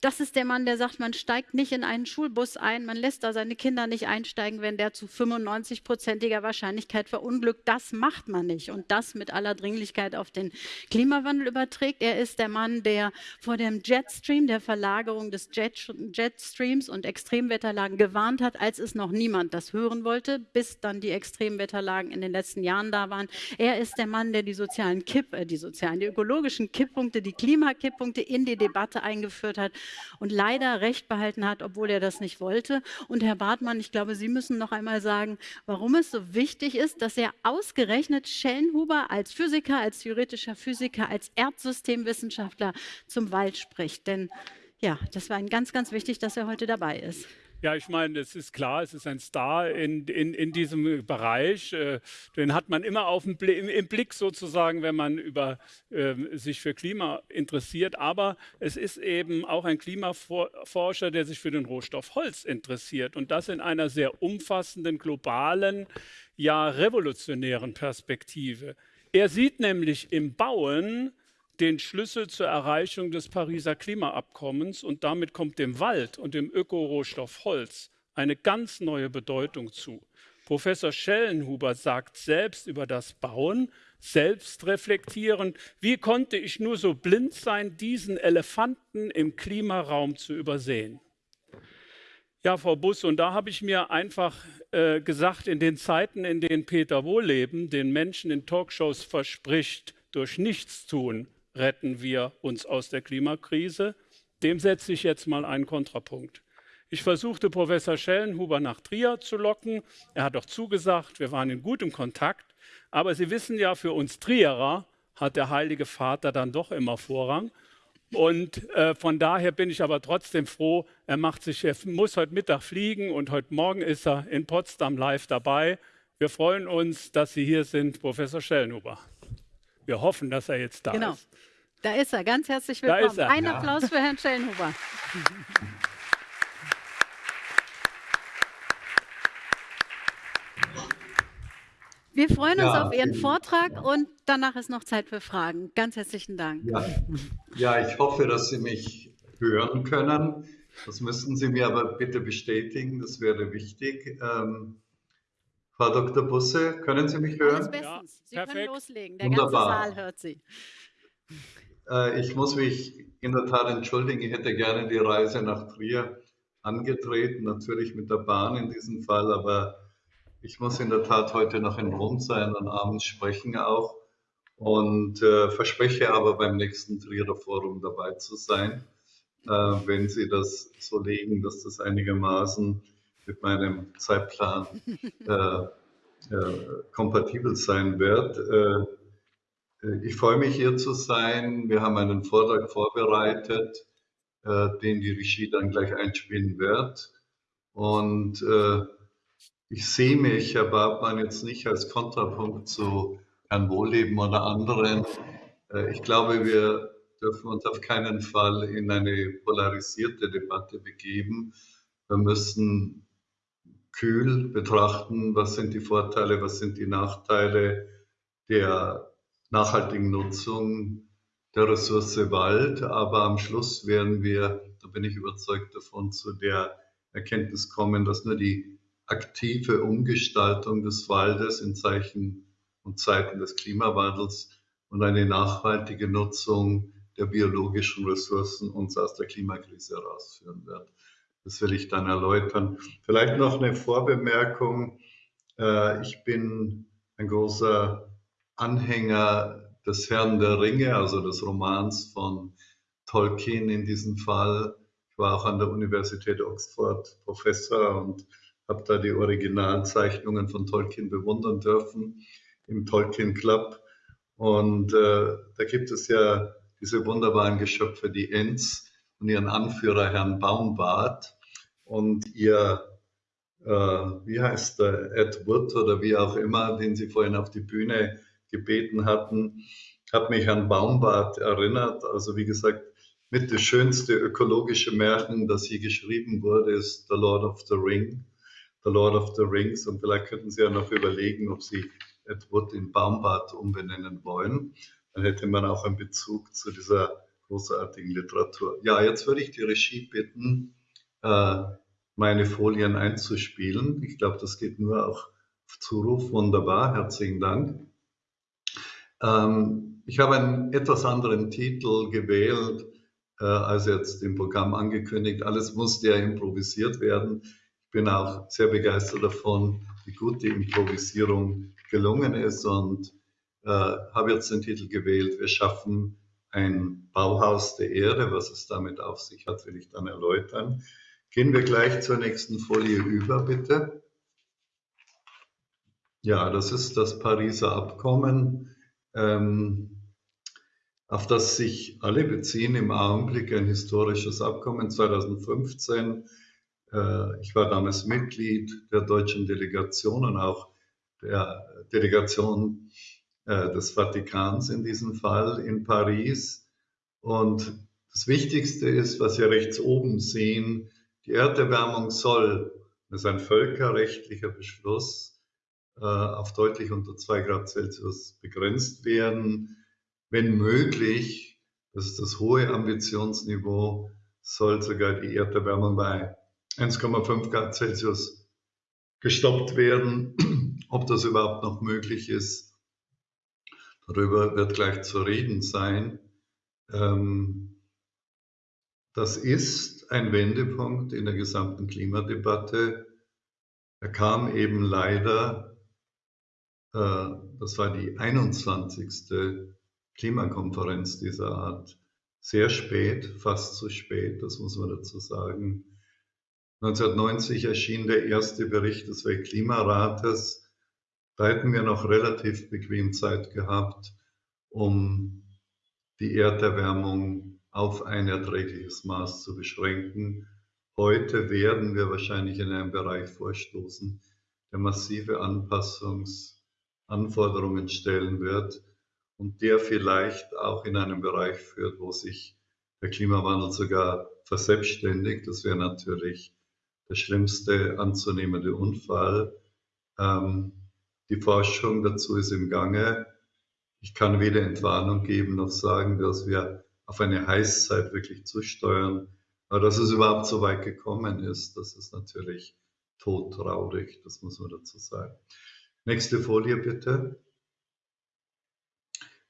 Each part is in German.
Das ist der Mann, der sagt, man steigt nicht in einen Schulbus ein, man lässt da seine Kinder nicht einsteigen, wenn der zu 95-prozentiger Wahrscheinlichkeit verunglückt. Das macht man nicht. Und das mit aller Dringlichkeit auf den Klimawandel überträgt. Er ist der Mann, der vor dem Jetstream, der Verlagerung des Jet Jetstreams und Extremwetterlagen gewarnt hat, als es noch niemand das hören wollte, bis dann die Extremwetterlagen in den letzten Jahren da waren. Er ist der Mann, der die sozialen Kipp, äh, die sozialen, die ökologischen Kipppunkte, die Klimakipppunkte in die Debatte eingeführt hat und leider Recht behalten hat, obwohl er das nicht wollte. Und Herr Bartmann, ich glaube, Sie müssen noch einmal sagen, warum es so wichtig ist, dass er ausgerechnet Schellenhuber als Physiker, als theoretischer Physiker, als Erdsystemwissenschaftler zum Wald spricht. Denn ja, das war Ihnen ganz, ganz wichtig, dass er heute dabei ist. Ja, ich meine, es ist klar, es ist ein Star in, in, in diesem Bereich. Äh, den hat man immer auf dem Bl im Blick sozusagen, wenn man über, äh, sich für Klima interessiert. Aber es ist eben auch ein Klimaforscher, der sich für den Rohstoff Holz interessiert. Und das in einer sehr umfassenden, globalen, ja revolutionären Perspektive. Er sieht nämlich im Bauen den Schlüssel zur Erreichung des Pariser Klimaabkommens und damit kommt dem Wald und dem Ökorohstoff Holz eine ganz neue Bedeutung zu. Professor Schellenhuber sagt selbst über das Bauen, selbst reflektierend, wie konnte ich nur so blind sein, diesen Elefanten im Klimaraum zu übersehen? Ja, Frau Buss, und da habe ich mir einfach äh, gesagt, in den Zeiten, in denen Peter Wohleben den Menschen in Talkshows verspricht, durch Nichtstun retten wir uns aus der Klimakrise. Dem setze ich jetzt mal einen Kontrapunkt. Ich versuchte Professor Schellenhuber nach Trier zu locken. Er hat auch zugesagt, wir waren in gutem Kontakt. Aber Sie wissen ja, für uns Trierer hat der Heilige Vater dann doch immer Vorrang. Und äh, von daher bin ich aber trotzdem froh, er, macht sich, er muss heute Mittag fliegen und heute Morgen ist er in Potsdam live dabei. Wir freuen uns, dass Sie hier sind, Professor Schellenhuber. Wir hoffen, dass er jetzt da genau. ist. Da ist er. Ganz herzlich willkommen. Ein ja. Applaus für Herrn Schellenhuber. Wir freuen uns ja, auf Ihren Vortrag und danach ist noch Zeit für Fragen. Ganz herzlichen Dank. Ja, ja, ich hoffe, dass Sie mich hören können. Das müssen Sie mir aber bitte bestätigen, das wäre wichtig. Ähm, Frau Dr. Busse, können Sie mich hören? Alles bestens. Sie Perfekt. können loslegen. Der Wunderbar. ganze Saal hört Sie. Äh, ich muss mich in der Tat entschuldigen. Ich hätte gerne die Reise nach Trier angetreten, natürlich mit der Bahn in diesem Fall, aber ich muss in der Tat heute noch in Rom sein und abends sprechen auch und äh, verspreche aber beim nächsten Trierer Forum dabei zu sein, äh, wenn Sie das so legen, dass das einigermaßen mit meinem Zeitplan äh, äh, kompatibel sein wird. Äh, äh, ich freue mich hier zu sein. Wir haben einen Vortrag vorbereitet, äh, den die Regie dann gleich einspielen wird. Und äh, ich sehe mich, Herr Bartmann, jetzt nicht als Kontrapunkt zu Herrn Wohleben oder anderen. ich glaube, wir dürfen uns auf keinen Fall in eine polarisierte Debatte begeben. Wir müssen kühl betrachten, was sind die Vorteile, was sind die Nachteile der nachhaltigen Nutzung der Ressource Wald. Aber am Schluss werden wir, da bin ich überzeugt davon, zu der Erkenntnis kommen, dass nur die aktive Umgestaltung des Waldes in Zeichen und Zeiten des Klimawandels und eine nachhaltige Nutzung der biologischen Ressourcen uns aus der Klimakrise herausführen wird. Das will ich dann erläutern. Vielleicht noch eine Vorbemerkung. Äh, ich bin ein großer Anhänger des Herrn der Ringe, also des Romans von Tolkien in diesem Fall. Ich war auch an der Universität Oxford Professor und habe da die Originalzeichnungen von Tolkien bewundern dürfen im Tolkien Club. Und äh, da gibt es ja diese wunderbaren Geschöpfe, die Ents, und ihren Anführer Herrn Baumbart und ihr, äh, wie heißt der, Ed Wood oder wie auch immer, den Sie vorhin auf die Bühne gebeten hatten, hat mich an Baumbart erinnert. Also wie gesagt, mit das schönste ökologische Märchen, das je geschrieben wurde, ist The Lord of the Ring. The Lord of the Rings. Und vielleicht könnten Sie ja noch überlegen, ob Sie Ed Wood in Baumbart umbenennen wollen. Dann hätte man auch einen Bezug zu dieser großartigen Literatur. Ja, jetzt würde ich die Regie bitten, äh, meine Folien einzuspielen. Ich glaube, das geht nur auch auf Zuruf. Wunderbar, herzlichen Dank. Ähm, ich habe einen etwas anderen Titel gewählt, äh, als jetzt im Programm angekündigt. Alles musste ja improvisiert werden. Ich bin auch sehr begeistert davon, wie gut die Improvisierung gelungen ist und äh, habe jetzt den Titel gewählt, wir schaffen ein Bauhaus der Erde. Was es damit auf sich hat, will ich dann erläutern. Gehen wir gleich zur nächsten Folie über, bitte. Ja, das ist das Pariser Abkommen, ähm, auf das sich alle beziehen im Augenblick ein historisches Abkommen 2015. Äh, ich war damals Mitglied der deutschen Delegation und auch der Delegation des Vatikans in diesem Fall in Paris. Und das Wichtigste ist, was Sie rechts oben sehen, die Erderwärmung soll, das ist ein völkerrechtlicher Beschluss, äh, auf deutlich unter 2 Grad Celsius begrenzt werden. Wenn möglich, das ist das hohe Ambitionsniveau, soll sogar die Erderwärmung bei 1,5 Grad Celsius gestoppt werden. Ob das überhaupt noch möglich ist, Darüber wird gleich zu reden sein. Ähm, das ist ein Wendepunkt in der gesamten Klimadebatte. Er kam eben leider, äh, das war die 21. Klimakonferenz dieser Art, sehr spät, fast zu spät, das muss man dazu sagen. 1990 erschien der erste Bericht des Weltklimarates da hätten wir noch relativ bequem Zeit gehabt, um die Erderwärmung auf ein erträgliches Maß zu beschränken. Heute werden wir wahrscheinlich in einen Bereich vorstoßen, der massive Anpassungsanforderungen stellen wird und der vielleicht auch in einen Bereich führt, wo sich der Klimawandel sogar verselbstständigt. Das wäre natürlich der schlimmste anzunehmende Unfall. Ähm, die Forschung dazu ist im Gange. Ich kann weder Entwarnung geben noch sagen, dass wir auf eine Heißzeit wirklich zusteuern. Aber dass es überhaupt so weit gekommen ist, das ist natürlich todtraurig, das muss man dazu sagen. Nächste Folie bitte.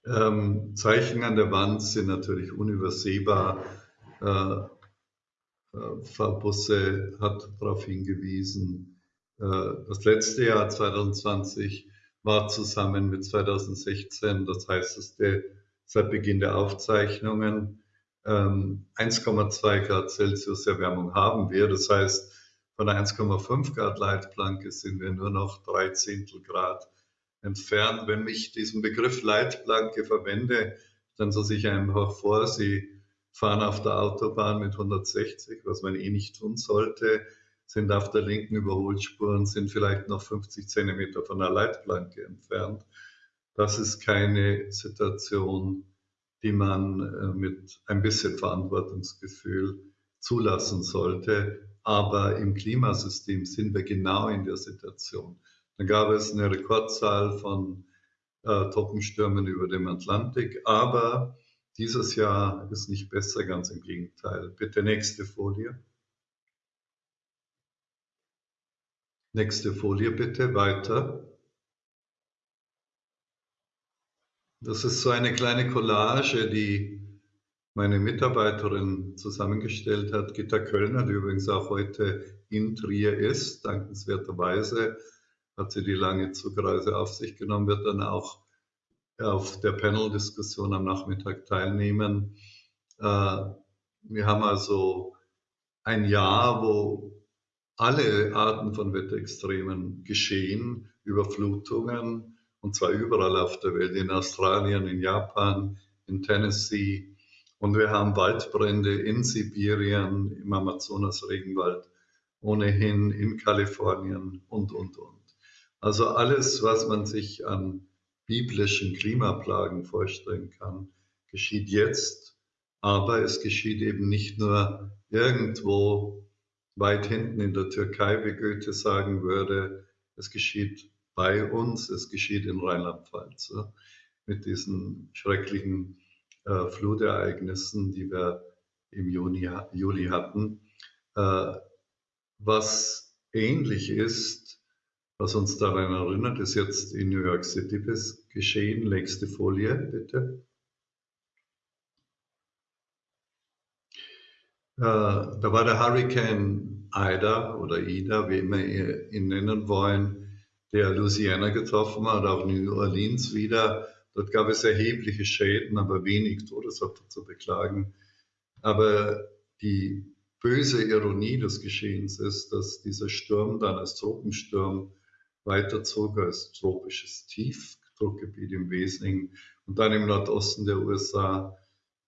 Ähm, Zeichen an der Wand sind natürlich unübersehbar. Äh, äh, Busse hat darauf hingewiesen, das letzte Jahr 2020 war zusammen mit 2016 das heißeste seit Beginn der Aufzeichnungen. 1,2 ähm, Grad Celsius Erwärmung haben wir. Das heißt, von der 1,5 Grad Leitplanke sind wir nur noch drei Zehntel Grad entfernt. Wenn ich diesen Begriff Leitplanke verwende, dann so sich einfach vor, Sie fahren auf der Autobahn mit 160, was man eh nicht tun sollte sind auf der linken Überholspur und sind vielleicht noch 50 Zentimeter von der Leitplanke entfernt. Das ist keine Situation, die man äh, mit ein bisschen Verantwortungsgefühl zulassen sollte. Aber im Klimasystem sind wir genau in der Situation. Dann gab es eine Rekordzahl von äh, Trockenstürmen über dem Atlantik, aber dieses Jahr ist nicht besser, ganz im Gegenteil. Bitte nächste Folie. Nächste Folie bitte, weiter. Das ist so eine kleine Collage, die meine Mitarbeiterin zusammengestellt hat, Gitta Kölner, die übrigens auch heute in Trier ist. Dankenswerterweise hat sie die lange Zugreise auf sich genommen, wird dann auch auf der Panel-Diskussion am Nachmittag teilnehmen. Äh, wir haben also ein Jahr, wo alle Arten von Wetterextremen geschehen, Überflutungen, und zwar überall auf der Welt, in Australien, in Japan, in Tennessee. Und wir haben Waldbrände in Sibirien, im Amazonas-Regenwald, ohnehin in Kalifornien und, und, und. Also alles, was man sich an biblischen Klimaplagen vorstellen kann, geschieht jetzt. Aber es geschieht eben nicht nur irgendwo weit hinten in der Türkei, wie Goethe sagen würde, es geschieht bei uns, es geschieht in Rheinland-Pfalz mit diesen schrecklichen äh, Flutereignissen, die wir im Juni, Juli hatten. Äh, was ähnlich ist, was uns daran erinnert, ist jetzt in New York City geschehen. Nächste Folie, bitte. Da war der Hurricane Ida oder Ida, wie immer ihr ihn nennen wollen, der Louisiana getroffen hat, auch New Orleans wieder. Dort gab es erhebliche Schäden, aber wenig Todesopfer zu beklagen. Aber die böse Ironie des Geschehens ist, dass dieser Sturm dann als Tropensturm weiterzog als tropisches Tiefdruckgebiet im Wesentlichen und dann im Nordosten der USA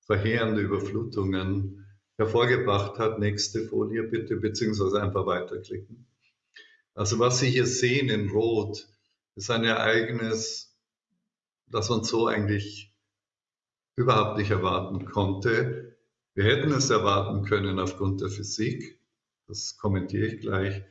verheerende Überflutungen hervorgebracht hat. Nächste Folie bitte, beziehungsweise einfach weiterklicken. Also was Sie hier sehen in Rot, ist ein Ereignis, das man so eigentlich überhaupt nicht erwarten konnte. Wir hätten es erwarten können aufgrund der Physik, das kommentiere ich gleich,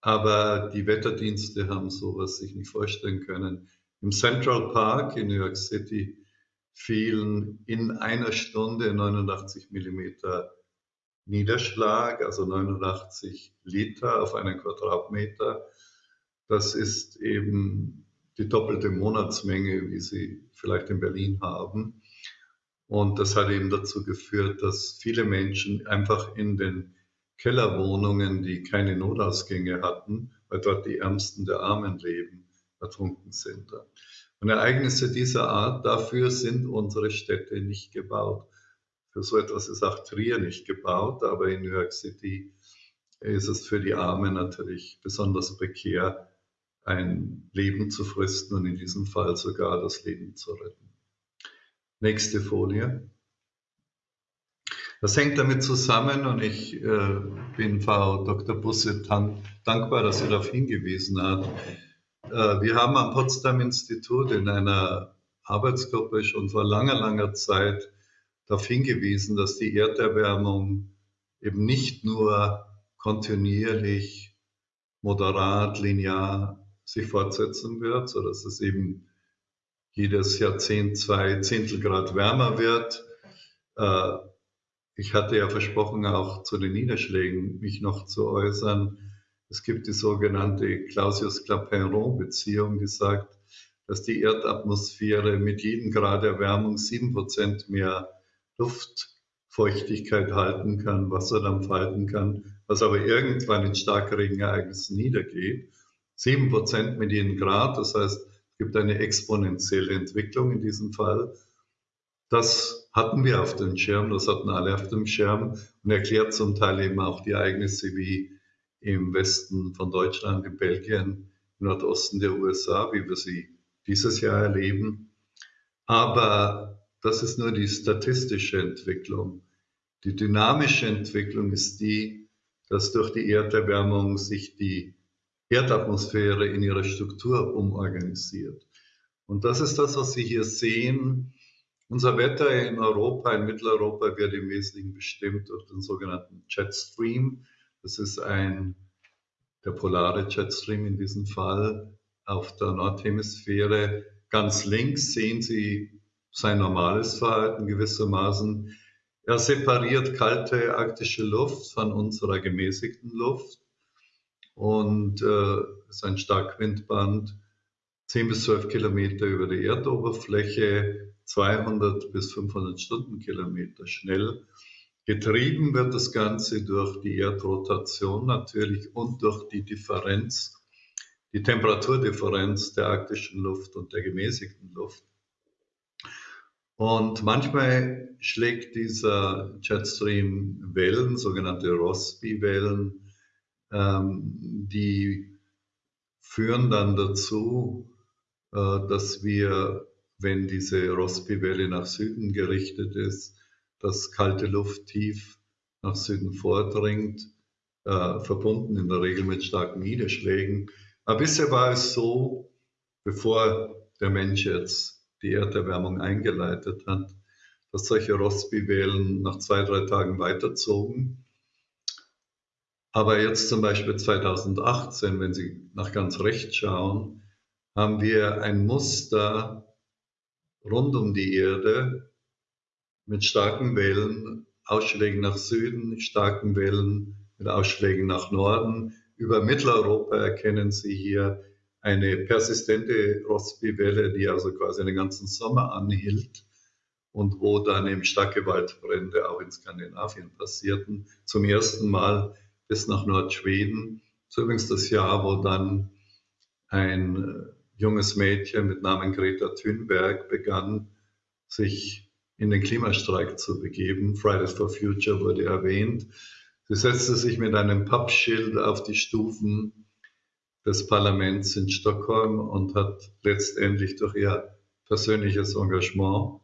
aber die Wetterdienste haben sowas sich nicht vorstellen können. Im Central Park in New York City fielen in einer Stunde 89 Millimeter Niederschlag, also 89 Liter auf einen Quadratmeter. Das ist eben die doppelte Monatsmenge, wie Sie vielleicht in Berlin haben. Und das hat eben dazu geführt, dass viele Menschen einfach in den Kellerwohnungen, die keine Notausgänge hatten, weil dort die Ärmsten der Armen leben, ertrunken sind. Und Ereignisse dieser Art, dafür sind unsere Städte nicht gebaut. So etwas ist auch Trier nicht gebaut, aber in New York City ist es für die Armen natürlich besonders prekär, ein Leben zu fristen und in diesem Fall sogar das Leben zu retten. Nächste Folie. Das hängt damit zusammen und ich äh, bin Frau Dr. Busse dankbar, dass sie darauf hingewiesen hat. Äh, wir haben am Potsdam Institut in einer Arbeitsgruppe schon vor langer, langer Zeit darauf hingewiesen, dass die Erderwärmung eben nicht nur kontinuierlich, moderat, linear sich fortsetzen wird, sondern dass es eben jedes Jahrzehnt zwei Zehntelgrad wärmer wird. Äh, ich hatte ja versprochen, auch zu den Niederschlägen mich noch zu äußern. Es gibt die sogenannte Clausius-Clapeyron-Beziehung, die sagt, dass die Erdatmosphäre mit jedem Grad Erwärmung sieben Prozent mehr Luftfeuchtigkeit halten kann, Wasserdampf halten kann, was aber irgendwann in Starkregenereignissen niedergeht. Sieben Prozent mit jedem Grad, das heißt, gibt eine exponentielle Entwicklung in diesem Fall. Das hatten wir auf dem Schirm, das hatten alle auf dem Schirm und erklärt zum Teil eben auch die Ereignisse wie im Westen von Deutschland, in Belgien, im Nordosten der USA, wie wir sie dieses Jahr erleben. Aber das ist nur die statistische Entwicklung. Die dynamische Entwicklung ist die, dass durch die Erderwärmung sich die Erdatmosphäre in ihrer Struktur umorganisiert. Und das ist das, was Sie hier sehen. Unser Wetter in Europa, in Mitteleuropa, wird im Wesentlichen bestimmt durch den sogenannten Jetstream. Das ist ein, der polare Jetstream in diesem Fall auf der Nordhemisphäre. Ganz links sehen Sie sein normales Verhalten gewissermaßen. Er separiert kalte arktische Luft von unserer gemäßigten Luft und äh, ist ein Starkwindband, 10 bis 12 Kilometer über der Erdoberfläche, 200 bis 500 Stundenkilometer schnell. Getrieben wird das Ganze durch die Erdrotation natürlich und durch die Differenz, die Temperaturdifferenz der arktischen Luft und der gemäßigten Luft. Und manchmal schlägt dieser Jetstream Wellen, sogenannte Rossby-Wellen, ähm, die führen dann dazu, äh, dass wir, wenn diese Rossby-Welle nach Süden gerichtet ist, dass kalte Luft tief nach Süden vordringt, äh, verbunden in der Regel mit starken Niederschlägen. Aber bisher war es so, bevor der Mensch jetzt die Erderwärmung eingeleitet hat, dass solche Rossby-Wellen nach zwei, drei Tagen weiterzogen aber jetzt zum Beispiel 2018, wenn Sie nach ganz rechts schauen, haben wir ein Muster rund um die Erde, mit starken Wellen, Ausschlägen nach Süden, starken Wellen mit Ausschlägen nach Norden. Über Mitteleuropa erkennen Sie hier eine persistente Rossby-Welle, die also quasi den ganzen Sommer anhielt und wo dann eben starke Waldbrände auch in Skandinavien passierten. Zum ersten Mal bis nach Nordschweden. Das übrigens das Jahr, wo dann ein äh, junges Mädchen mit Namen Greta Thunberg begann, sich in den Klimastreik zu begeben. Fridays for Future wurde erwähnt. Sie setzte sich mit einem Pappschild auf die Stufen des Parlaments in Stockholm und hat letztendlich durch ihr persönliches Engagement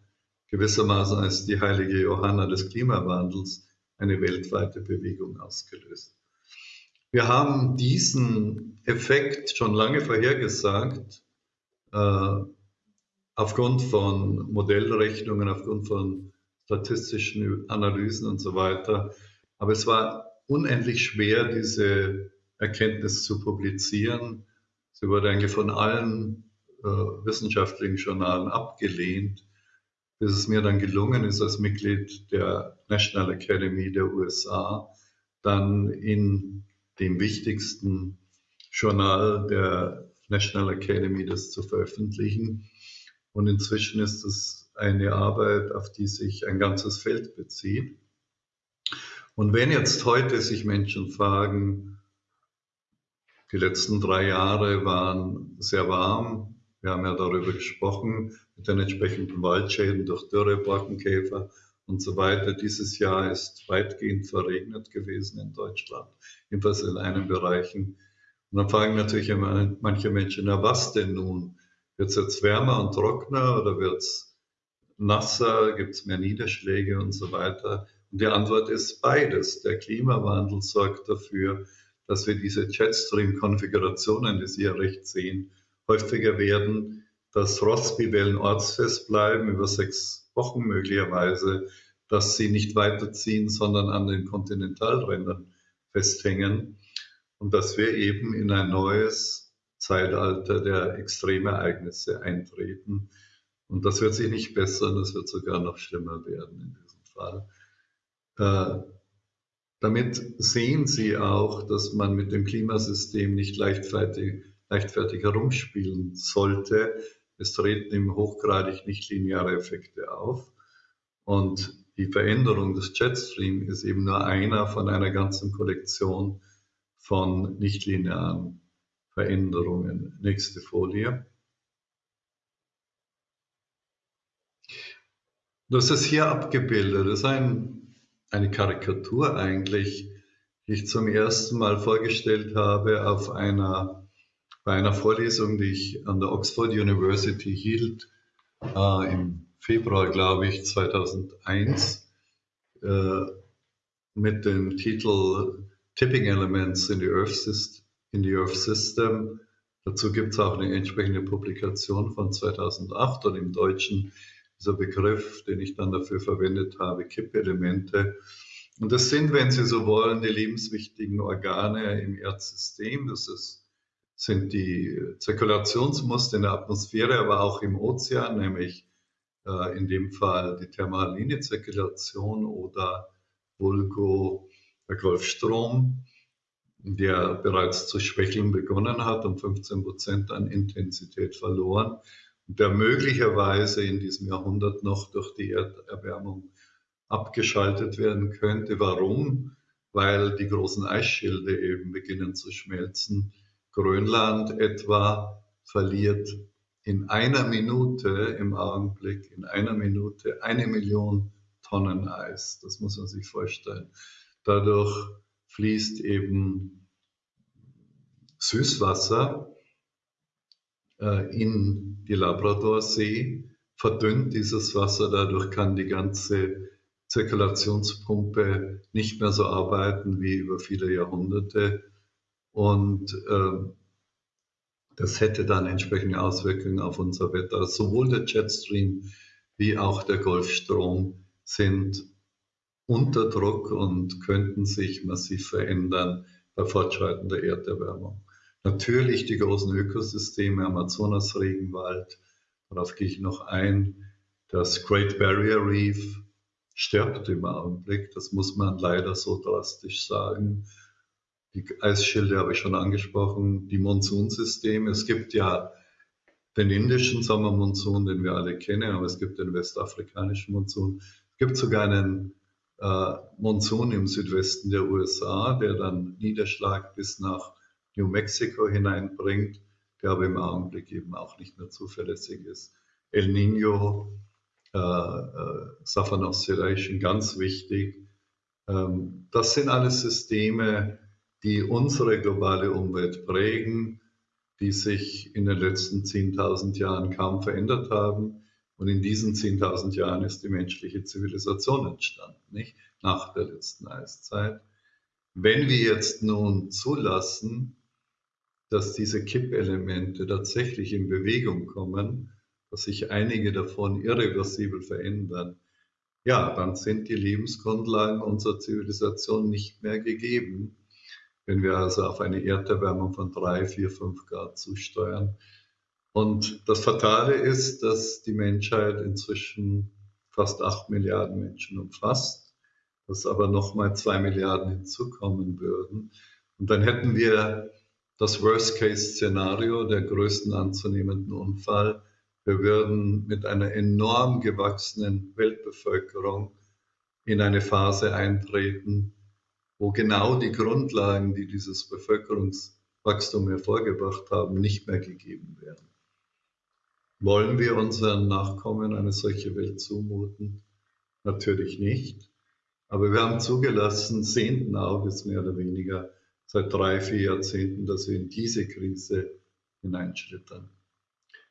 gewissermaßen als die heilige Johanna des Klimawandels eine weltweite Bewegung ausgelöst. Wir haben diesen Effekt schon lange vorhergesagt, äh, aufgrund von Modellrechnungen, aufgrund von statistischen Analysen und so weiter. Aber es war unendlich schwer, diese Erkenntnis zu publizieren. Sie wurde eigentlich von allen äh, wissenschaftlichen Journalen abgelehnt, bis es mir dann gelungen ist, als Mitglied der National Academy der USA, dann in dem wichtigsten Journal der National Academy das zu veröffentlichen. Und inzwischen ist es eine Arbeit, auf die sich ein ganzes Feld bezieht. Und wenn jetzt heute sich Menschen fragen, die letzten drei Jahre waren sehr warm, wir haben ja darüber gesprochen, mit den entsprechenden Waldschäden durch Dürre, Borkenkäfer und so weiter. Dieses Jahr ist weitgehend verregnet gewesen in Deutschland, jedenfalls in einigen Bereichen. Und dann fragen natürlich manche Menschen, na was denn nun? Wird es jetzt wärmer und trockener oder wird es nasser? Gibt es mehr Niederschläge und so weiter? Und die Antwort ist beides. Der Klimawandel sorgt dafür, dass wir diese Jetstream-Konfigurationen, die Sie ja recht sehen, häufiger werden, dass Rossby-Wellen ortsfest bleiben über sechs Wochen möglicherweise, dass sie nicht weiterziehen, sondern an den Kontinentalrändern festhängen und dass wir eben in ein neues Zeitalter der Extremereignisse eintreten. Und das wird sich nicht bessern, das wird sogar noch schlimmer werden in diesem Fall. Äh, damit sehen Sie auch, dass man mit dem Klimasystem nicht leichtfertig, leichtfertig herumspielen sollte. Es treten im hochgradig nichtlineare Effekte auf. Und die Veränderung des Jetstream ist eben nur einer von einer ganzen Kollektion von nichtlinearen Veränderungen. Nächste Folie. Das ist hier abgebildet. Das ist ein, eine Karikatur eigentlich, die ich zum ersten Mal vorgestellt habe auf einer, bei einer Vorlesung, die ich an der Oxford University hielt, äh, im Februar, glaube ich, 2001, äh, mit dem Titel Tipping Elements in the Earth, System. In the Earth System. Dazu gibt es auch eine entsprechende Publikation von 2008 und im Deutschen dieser Begriff, den ich dann dafür verwendet habe, Kippelemente. Und das sind, wenn Sie so wollen, die lebenswichtigen Organe im Erdsystem. Das ist, sind die Zirkulationsmuster in der Atmosphäre, aber auch im Ozean, nämlich äh, in dem Fall die thermaline Zirkulation oder Vulgo der Golfstrom, der bereits zu schwächeln begonnen hat und 15 Prozent an Intensität verloren der möglicherweise in diesem Jahrhundert noch durch die Erderwärmung abgeschaltet werden könnte. Warum? Weil die großen Eisschilde eben beginnen zu schmelzen. Grönland etwa verliert in einer Minute im Augenblick, in einer Minute eine Million Tonnen Eis. Das muss man sich vorstellen. Dadurch fließt eben Süßwasser in die Labradorsee, verdünnt dieses Wasser, dadurch kann die ganze Zirkulationspumpe nicht mehr so arbeiten wie über viele Jahrhunderte. Und äh, das hätte dann entsprechende Auswirkungen auf unser Wetter. Sowohl der Jetstream wie auch der Golfstrom sind unter Druck und könnten sich massiv verändern bei fortschreitender Erderwärmung. Natürlich die großen Ökosysteme, Amazonas-Regenwald, darauf gehe ich noch ein, das Great Barrier Reef, stirbt im Augenblick. Das muss man leider so drastisch sagen. Die Eisschilde habe ich schon angesprochen, die Monsunsysteme. Es gibt ja den indischen Sommermonsun, den wir alle kennen, aber es gibt den westafrikanischen Monsun. Es gibt sogar einen äh, Monsun im Südwesten der USA, der dann Niederschlag bis nach New Mexico hineinbringt, der aber im Augenblick eben auch nicht mehr zuverlässig ist. El Nino, äh, äh, Oscillation, ganz wichtig. Ähm, das sind alles Systeme, die unsere globale Umwelt prägen, die sich in den letzten 10.000 Jahren kaum verändert haben. Und in diesen 10.000 Jahren ist die menschliche Zivilisation entstanden, nicht? Nach der letzten Eiszeit. Wenn wir jetzt nun zulassen, dass diese Kippelemente tatsächlich in Bewegung kommen, dass sich einige davon irreversibel verändern, ja, dann sind die Lebensgrundlagen unserer Zivilisation nicht mehr gegeben. Wenn wir also auf eine Erderwärmung von drei, vier, fünf Grad zusteuern. Und das Fatale ist, dass die Menschheit inzwischen fast acht Milliarden Menschen umfasst, dass aber nochmal zwei Milliarden hinzukommen würden. Und dann hätten wir das Worst-Case-Szenario, der größten anzunehmenden Unfall. Wir würden mit einer enorm gewachsenen Weltbevölkerung in eine Phase eintreten, wo genau die Grundlagen, die dieses Bevölkerungswachstum hervorgebracht haben, nicht mehr gegeben wären. Wollen wir unseren Nachkommen eine solche Welt zumuten? Natürlich nicht. Aber wir haben zugelassen, sehenden Auges mehr oder weniger, seit drei, vier Jahrzehnten, dass wir in diese Krise hineinschlittern.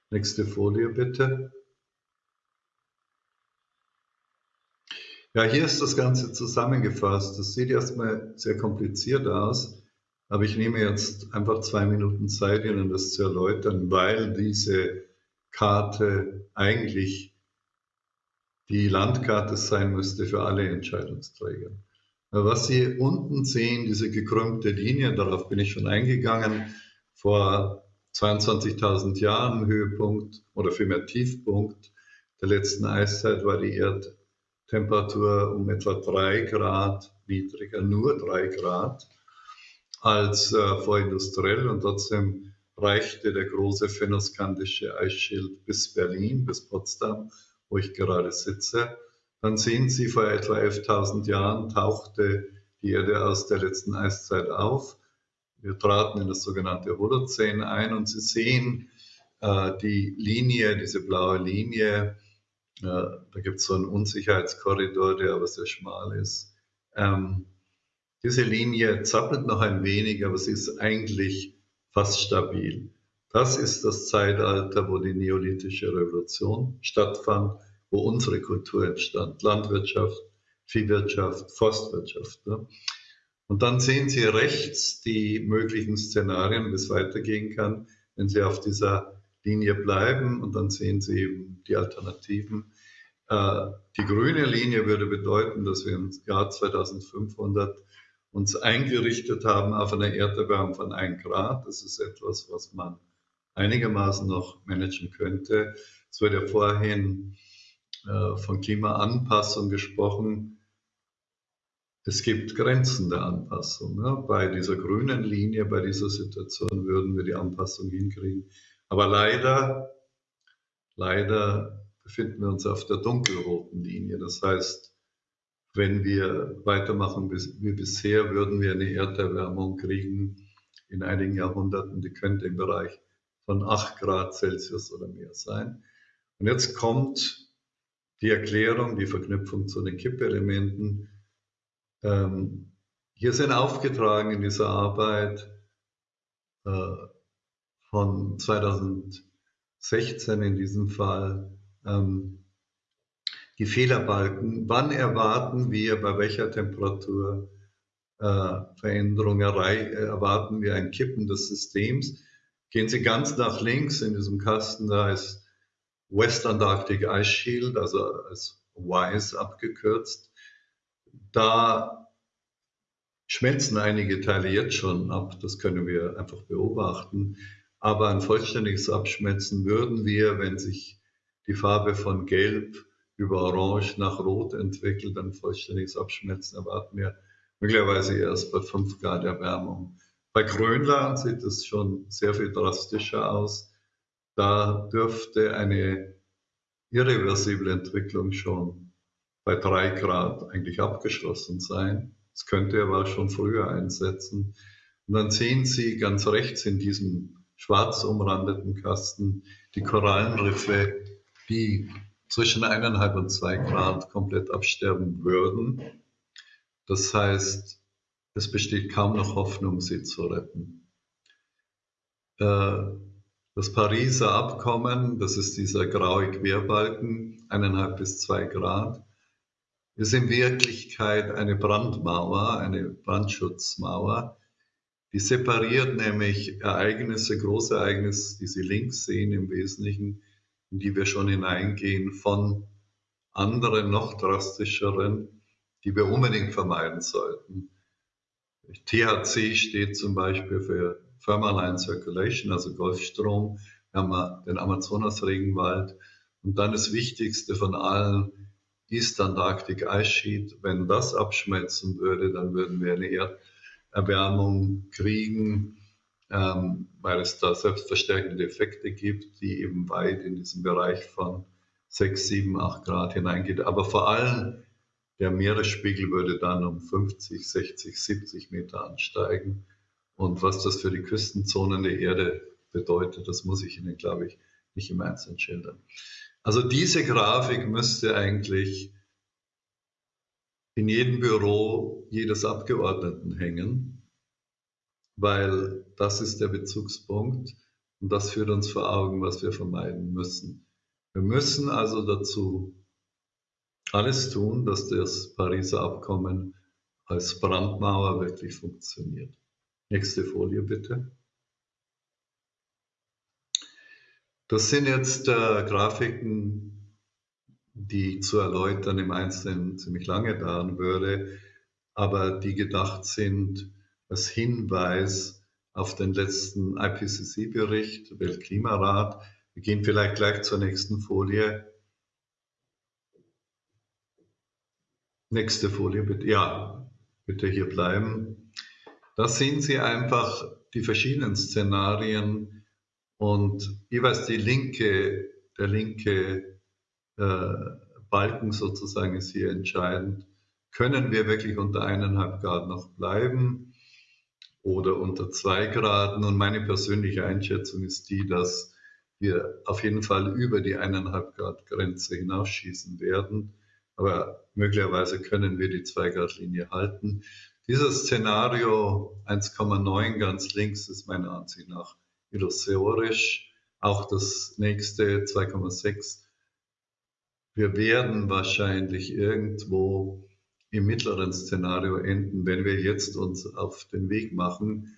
Nächste Folie bitte. Ja, hier ist das Ganze zusammengefasst. Das sieht erstmal sehr kompliziert aus, aber ich nehme jetzt einfach zwei Minuten Zeit, Ihnen das zu erläutern, weil diese Karte eigentlich die Landkarte sein müsste für alle Entscheidungsträger. Was Sie unten sehen, diese gekrümmte Linie, darauf bin ich schon eingegangen, vor 22.000 Jahren Höhepunkt oder vielmehr Tiefpunkt der letzten Eiszeit war die Erd Temperatur um etwa drei Grad niedriger, nur drei Grad, als äh, vorindustriell und trotzdem reichte der große fennoskandische Eisschild bis Berlin, bis Potsdam, wo ich gerade sitze. Dann sehen Sie, vor etwa 11.000 Jahren tauchte die Erde aus der letzten Eiszeit auf. Wir traten in das sogenannte Holozän ein und Sie sehen äh, die Linie, diese blaue Linie, ja, da gibt es so einen Unsicherheitskorridor, der aber sehr schmal ist. Ähm, diese Linie zappelt noch ein wenig, aber sie ist eigentlich fast stabil. Das ist das Zeitalter, wo die neolithische Revolution stattfand, wo unsere Kultur entstand. Landwirtschaft, Viehwirtschaft, Forstwirtschaft. Ne? Und dann sehen Sie rechts die möglichen Szenarien, wie es weitergehen kann, wenn Sie auf dieser Linie bleiben und dann sehen Sie eben die Alternativen. Äh, die grüne Linie würde bedeuten, dass wir im Jahr 2500 uns eingerichtet haben auf eine Erderwärmung von 1 Grad. Das ist etwas, was man einigermaßen noch managen könnte. Es wurde ja vorhin von Klimaanpassung gesprochen. Es gibt Grenzen der Anpassung. Ne? Bei dieser grünen Linie, bei dieser Situation würden wir die Anpassung hinkriegen. Aber leider, leider befinden wir uns auf der dunkelroten Linie. Das heißt, wenn wir weitermachen wie bisher, würden wir eine Erderwärmung kriegen in einigen Jahrhunderten, die könnte im Bereich von 8 Grad Celsius oder mehr sein. Und jetzt kommt die Erklärung, die Verknüpfung zu den Kippelementen. Ähm, hier sind aufgetragen in dieser Arbeit äh, von 2016 in diesem Fall ähm, die Fehlerbalken. Wann erwarten wir bei welcher Temperatur äh, Veränderung erwarten wir ein Kippen des Systems? Gehen Sie ganz nach links in diesem Kasten, da ist West Antarctic Ice Shield, also als WISE abgekürzt. Da schmelzen einige Teile jetzt schon ab, das können wir einfach beobachten. Aber ein vollständiges Abschmelzen würden wir, wenn sich die Farbe von Gelb über Orange nach Rot entwickelt. Ein vollständiges Abschmelzen erwarten wir möglicherweise erst bei 5 Grad Erwärmung. Bei Grönland sieht es schon sehr viel drastischer aus. Da dürfte eine irreversible Entwicklung schon bei 3 Grad eigentlich abgeschlossen sein. Es könnte aber schon früher einsetzen. Und dann sehen Sie ganz rechts in diesem schwarz umrandeten Kasten die Korallenriffe, die zwischen eineinhalb und zwei Grad komplett absterben würden. Das heißt, es besteht kaum noch Hoffnung, sie zu retten. Äh, das Pariser Abkommen, das ist dieser graue Querbalken, eineinhalb bis zwei Grad, ist in Wirklichkeit eine Brandmauer, eine Brandschutzmauer. Die separiert nämlich Ereignisse, große Ereignisse, die Sie links sehen im Wesentlichen, in die wir schon hineingehen, von anderen, noch drastischeren, die wir unbedingt vermeiden sollten. THC steht zum Beispiel für Thermaline Circulation, also Golfstrom. Wir haben den Amazonas-Regenwald. Und dann das Wichtigste von allen, East Antarctic Ice Sheet. Wenn das abschmelzen würde, dann würden wir eine Erderwärmung kriegen, ähm, weil es da selbstverstärkende Effekte gibt, die eben weit in diesen Bereich von 6, 7, 8 Grad hineingeht. Aber vor allem der Meeresspiegel würde dann um 50, 60, 70 Meter ansteigen. Und was das für die Küstenzonen der Erde bedeutet, das muss ich Ihnen, glaube ich, nicht im Einzelnen schildern. Also diese Grafik müsste eigentlich in jedem Büro jedes Abgeordneten hängen, weil das ist der Bezugspunkt und das führt uns vor Augen, was wir vermeiden müssen. Wir müssen also dazu alles tun, dass das Pariser Abkommen als Brandmauer wirklich funktioniert. Nächste Folie bitte. Das sind jetzt äh, Grafiken, die zu erläutern im Einzelnen ziemlich lange dauern würde, aber die gedacht sind als Hinweis auf den letzten IPCC-Bericht, Weltklimarat. Wir gehen vielleicht gleich zur nächsten Folie. Nächste Folie bitte. Ja, bitte hier bleiben. Da sehen Sie einfach die verschiedenen Szenarien, und jeweils die linke, der linke äh, Balken sozusagen ist hier entscheidend. Können wir wirklich unter eineinhalb Grad noch bleiben oder unter zwei Grad? Nun, meine persönliche Einschätzung ist die, dass wir auf jeden Fall über die eineinhalb Grad Grenze hinausschießen werden. Aber möglicherweise können wir die zwei Grad Linie halten. Dieses Szenario 1,9 ganz links ist meiner Ansicht nach illusorisch. Auch das nächste 2,6. Wir werden wahrscheinlich irgendwo im mittleren Szenario enden, wenn wir jetzt uns auf den Weg machen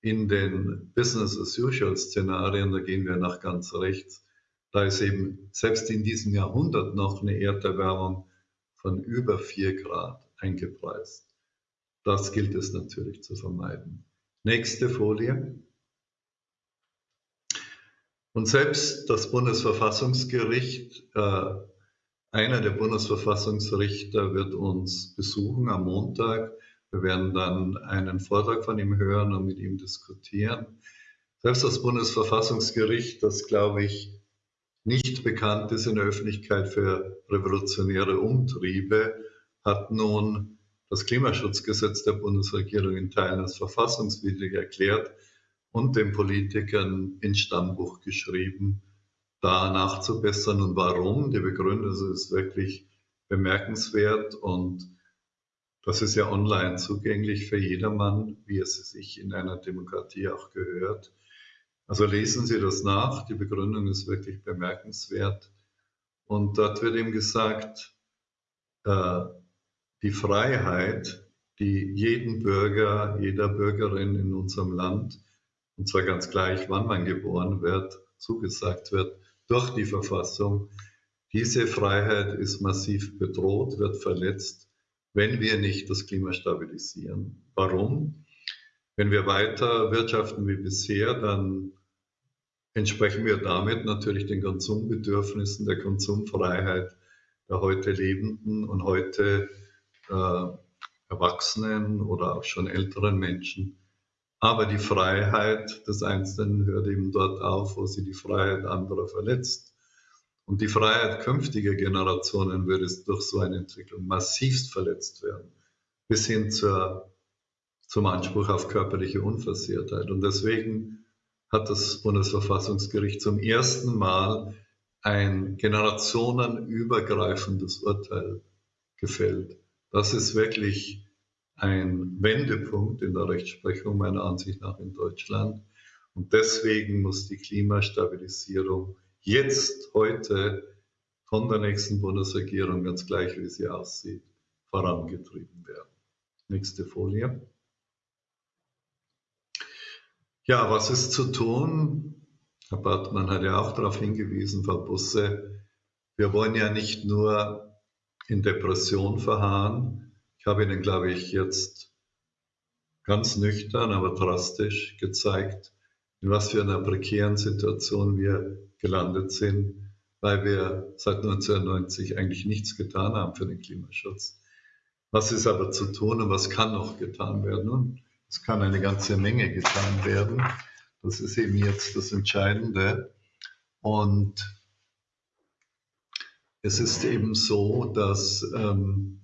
in den Business as usual Szenarien, da gehen wir nach ganz rechts. Da ist eben selbst in diesem Jahrhundert noch eine Erderwärmung von über 4 Grad eingepreist. Das gilt es natürlich zu vermeiden. Nächste Folie. Und selbst das Bundesverfassungsgericht, äh, einer der Bundesverfassungsrichter wird uns besuchen am Montag. Wir werden dann einen Vortrag von ihm hören und mit ihm diskutieren. Selbst das Bundesverfassungsgericht, das glaube ich nicht bekannt ist in der Öffentlichkeit für revolutionäre Umtriebe, hat nun das Klimaschutzgesetz der Bundesregierung in Teilen als verfassungswidrig erklärt und den Politikern ins Stammbuch geschrieben, da nachzubessern. Und warum? Die Begründung ist wirklich bemerkenswert und das ist ja online zugänglich für jedermann, wie es sich in einer Demokratie auch gehört. Also lesen Sie das nach. Die Begründung ist wirklich bemerkenswert. Und dort wird ihm gesagt, äh, die Freiheit, die jeden Bürger, jeder Bürgerin in unserem Land und zwar ganz gleich, wann man geboren wird, zugesagt wird durch die Verfassung. Diese Freiheit ist massiv bedroht, wird verletzt, wenn wir nicht das Klima stabilisieren. Warum? Wenn wir weiter wirtschaften wie bisher, dann entsprechen wir damit natürlich den Konsumbedürfnissen der Konsumfreiheit der heute Lebenden und heute äh, Erwachsenen oder auch schon älteren Menschen. Aber die Freiheit des Einzelnen hört eben dort auf, wo sie die Freiheit anderer verletzt. Und die Freiheit künftiger Generationen würde durch so eine Entwicklung massivst verletzt werden, bis hin zur, zum Anspruch auf körperliche Unversehrtheit. Und deswegen hat das Bundesverfassungsgericht zum ersten Mal ein generationenübergreifendes Urteil gefällt. Das ist wirklich ein Wendepunkt in der Rechtsprechung meiner Ansicht nach in Deutschland. Und deswegen muss die Klimastabilisierung jetzt, heute von der nächsten Bundesregierung, ganz gleich wie sie aussieht, vorangetrieben werden. Nächste Folie. Ja, was ist zu tun? Herr Bartmann hat ja auch darauf hingewiesen, Frau Busse, wir wollen ja nicht nur in Depression verharren. Ich habe Ihnen, glaube ich, jetzt ganz nüchtern, aber drastisch gezeigt, in was für einer prekären Situation wir gelandet sind, weil wir seit 1990 eigentlich nichts getan haben für den Klimaschutz. Was ist aber zu tun und was kann noch getan werden? Und es kann eine ganze Menge getan werden. Das ist eben jetzt das Entscheidende. Und es ist eben so, dass ähm,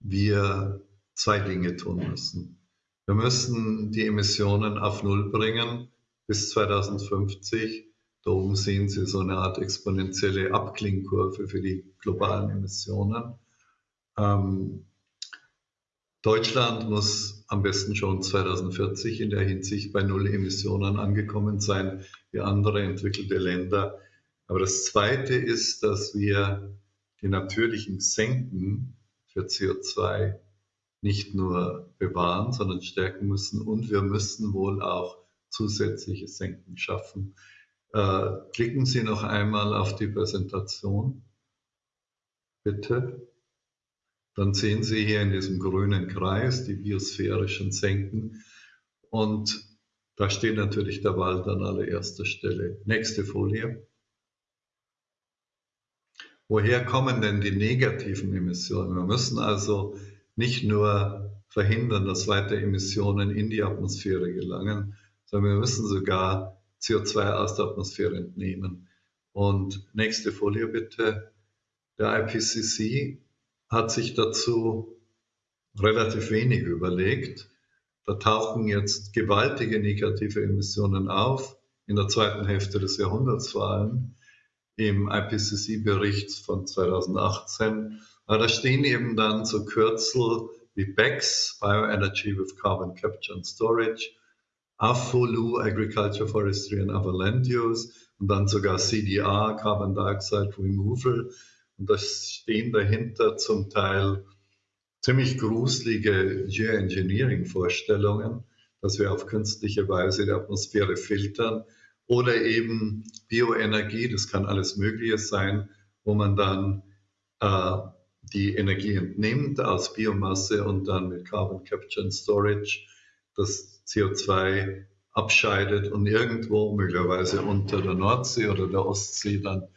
wir zwei Dinge tun müssen. Wir müssen die Emissionen auf Null bringen bis 2050. Da oben sehen Sie so eine Art exponentielle Abklingkurve für die globalen Emissionen. Ähm, Deutschland muss am besten schon 2040 in der Hinsicht bei Null Emissionen angekommen sein, wie andere entwickelte Länder. Aber das Zweite ist, dass wir die natürlichen Senken für CO2 nicht nur bewahren, sondern stärken müssen. Und wir müssen wohl auch zusätzliche Senken schaffen. Äh, klicken Sie noch einmal auf die Präsentation, bitte. Dann sehen Sie hier in diesem grünen Kreis die biosphärischen Senken. Und da steht natürlich der Wald an allererster Stelle. Nächste Folie. Woher kommen denn die negativen Emissionen? Wir müssen also nicht nur verhindern, dass weiter Emissionen in die Atmosphäre gelangen, sondern wir müssen sogar CO2 aus der Atmosphäre entnehmen. Und nächste Folie bitte. Der IPCC hat sich dazu relativ wenig überlegt. Da tauchen jetzt gewaltige negative Emissionen auf, in der zweiten Hälfte des Jahrhunderts vor allem im IPCC-Bericht von 2018. Aber da stehen eben dann so Kürzel wie BECS, Bioenergy with Carbon Capture and Storage, AFOLU, Agriculture, Forestry and Other Land Use und dann sogar CDR, Carbon Dioxide Removal. Und da stehen dahinter zum Teil ziemlich gruselige Geoengineering-Vorstellungen, dass wir auf künstliche Weise die Atmosphäre filtern oder eben Bioenergie, das kann alles Mögliche sein, wo man dann äh, die Energie entnimmt aus Biomasse und dann mit Carbon Capture and Storage das CO2 abscheidet und irgendwo möglicherweise unter der Nordsee oder der Ostsee dann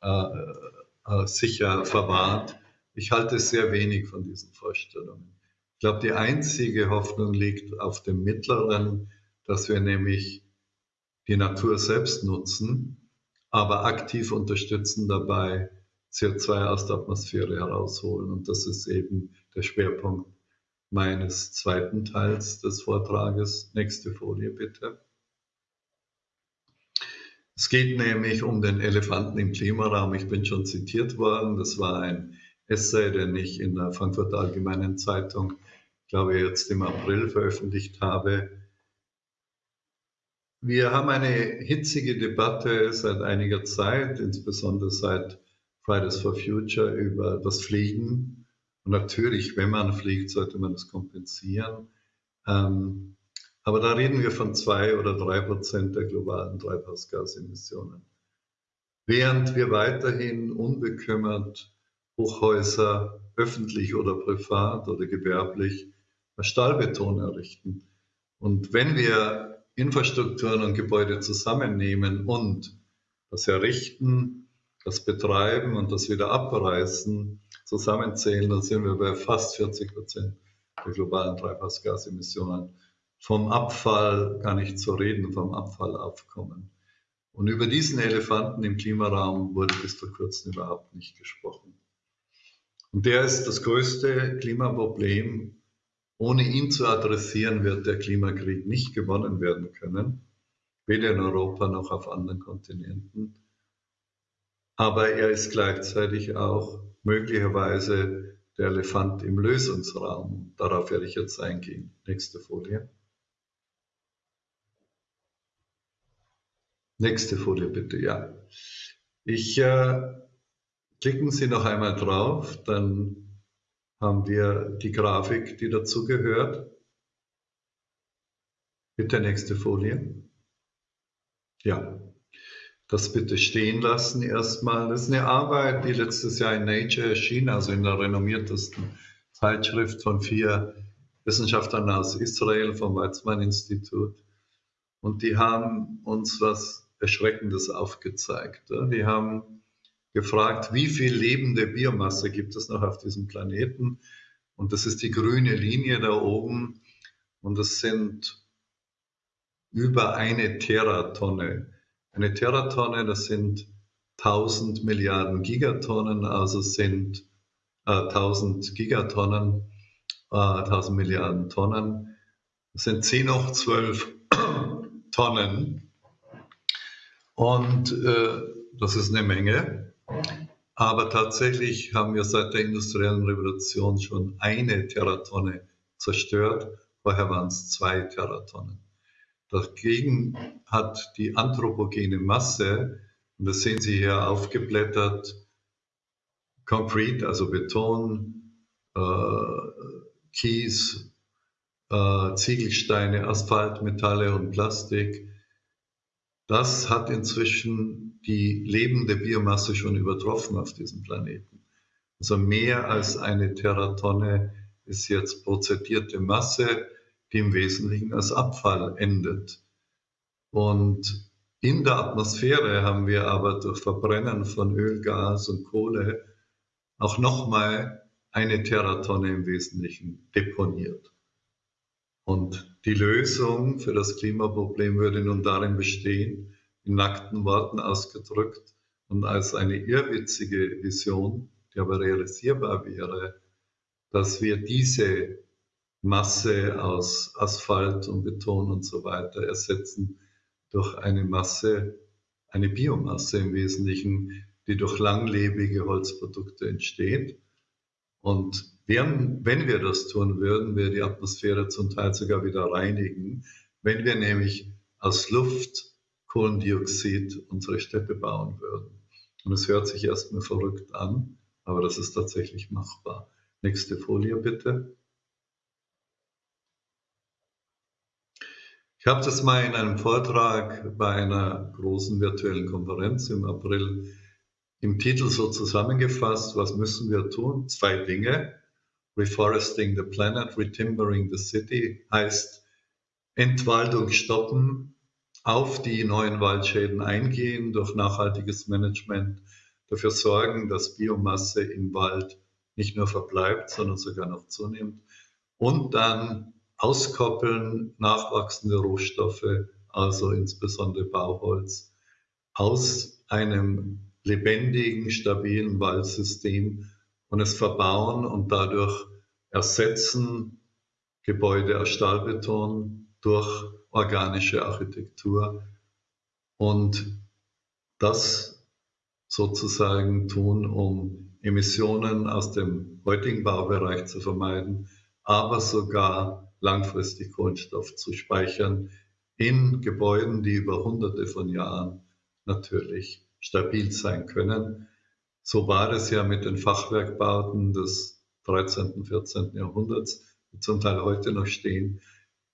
äh, äh, sicher verwahrt. Ich halte sehr wenig von diesen Vorstellungen. Ich glaube, die einzige Hoffnung liegt auf dem Mittleren, dass wir nämlich die Natur selbst nutzen, aber aktiv unterstützen dabei, CO2 aus der Atmosphäre herausholen. Und das ist eben der Schwerpunkt meines zweiten Teils des Vortrages. Nächste Folie bitte. Es geht nämlich um den Elefanten im Klimaraum. Ich bin schon zitiert worden. Das war ein Essay, den ich in der Frankfurter Allgemeinen Zeitung, glaube ich, jetzt im April veröffentlicht habe. Wir haben eine hitzige Debatte seit einiger Zeit, insbesondere seit Fridays for Future, über das Fliegen. Und natürlich, wenn man fliegt, sollte man das kompensieren. Ähm, aber da reden wir von zwei oder drei Prozent der globalen Treibhausgasemissionen. Während wir weiterhin unbekümmert Hochhäuser öffentlich oder privat oder gewerblich Stahlbeton errichten. Und wenn wir Infrastrukturen und Gebäude zusammennehmen und das Errichten das Betreiben und das wieder Abreißen zusammenzählen, dann sind wir bei fast 40 Prozent der globalen Treibhausgasemissionen. Vom Abfall gar nicht zu reden, vom Abfallaufkommen. Und über diesen Elefanten im Klimaraum wurde bis vor kurzem überhaupt nicht gesprochen. Und der ist das größte Klimaproblem. Ohne ihn zu adressieren, wird der Klimakrieg nicht gewonnen werden können, weder in Europa noch auf anderen Kontinenten. Aber er ist gleichzeitig auch möglicherweise der Elefant im Lösungsraum. Darauf werde ich jetzt eingehen. Nächste Folie. Nächste Folie bitte, ja. Ich äh, klicken Sie noch einmal drauf, dann haben wir die Grafik, die dazu gehört. Bitte nächste Folie. Ja, das bitte stehen lassen erstmal. Das ist eine Arbeit, die letztes Jahr in Nature erschien, also in der renommiertesten Zeitschrift von vier Wissenschaftlern aus Israel vom Weizmann-Institut. Und die haben uns was Erschreckendes aufgezeigt. Die haben gefragt, wie viel lebende Biomasse gibt es noch auf diesem Planeten? Und das ist die grüne Linie da oben. Und das sind über eine Teratonne. Eine Teratonne, das sind 1000 Milliarden Gigatonnen, also sind äh, 1000 Gigatonnen, äh, 1000 Milliarden Tonnen. Das sind 10 hoch 12 Tonnen. Und äh, das ist eine Menge. Aber tatsächlich haben wir seit der industriellen Revolution schon eine Teratonne zerstört. Vorher waren es zwei Teratonnen. Dagegen hat die anthropogene Masse, und das sehen Sie hier aufgeblättert, Concrete, also Beton, äh, Kies, äh, Ziegelsteine, Asphalt, Metalle und Plastik, das hat inzwischen die lebende Biomasse schon übertroffen auf diesem Planeten. Also mehr als eine Teratonne ist jetzt prozedierte Masse, die im Wesentlichen als Abfall endet. Und in der Atmosphäre haben wir aber durch Verbrennen von Öl, Gas und Kohle auch nochmal eine Teratonne im Wesentlichen deponiert. Und die Lösung für das Klimaproblem würde nun darin bestehen, in nackten Worten ausgedrückt und als eine irrwitzige Vision, die aber realisierbar wäre, dass wir diese Masse aus Asphalt und Beton und so weiter ersetzen durch eine Masse, eine Biomasse im Wesentlichen, die durch langlebige Holzprodukte entsteht. Und wenn, wenn wir das tun würden, wir die Atmosphäre zum Teil sogar wieder reinigen, wenn wir nämlich aus Luft Kohlendioxid unsere Städte bauen würden. Und es hört sich erstmal verrückt an, aber das ist tatsächlich machbar. Nächste Folie bitte. Ich habe das mal in einem Vortrag bei einer großen virtuellen Konferenz im April im Titel so zusammengefasst, was müssen wir tun? Zwei Dinge. Reforesting the Planet, Retimbering the City heißt Entwaldung stoppen, auf die neuen Waldschäden eingehen, durch nachhaltiges Management dafür sorgen, dass Biomasse im Wald nicht nur verbleibt, sondern sogar noch zunimmt. Und dann auskoppeln nachwachsende Rohstoffe, also insbesondere Bauholz, aus einem lebendigen, stabilen Waldsystem und es verbauen und dadurch ersetzen Gebäude aus Stahlbeton durch organische Architektur und das sozusagen tun, um Emissionen aus dem heutigen Baubereich zu vermeiden, aber sogar langfristig Kohlenstoff zu speichern in Gebäuden, die über hunderte von Jahren natürlich stabil sein können. So war es ja mit den Fachwerkbauten des 13., und 14. Jahrhunderts, die zum Teil heute noch stehen.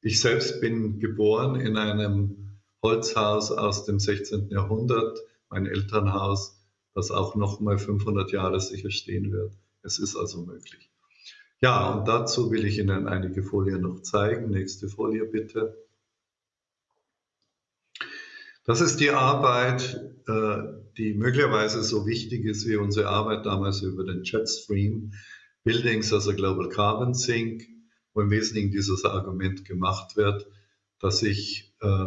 Ich selbst bin geboren in einem Holzhaus aus dem 16. Jahrhundert, mein Elternhaus, das auch noch mal 500 Jahre sicher stehen wird. Es ist also möglich. Ja, und dazu will ich Ihnen einige Folien noch zeigen. Nächste Folie bitte. Das ist die Arbeit, äh, die möglicherweise so wichtig ist wie unsere Arbeit damals über den Jetstream, Buildings as a Global Carbon Sink, wo im Wesentlichen dieses Argument gemacht wird, dass ich äh,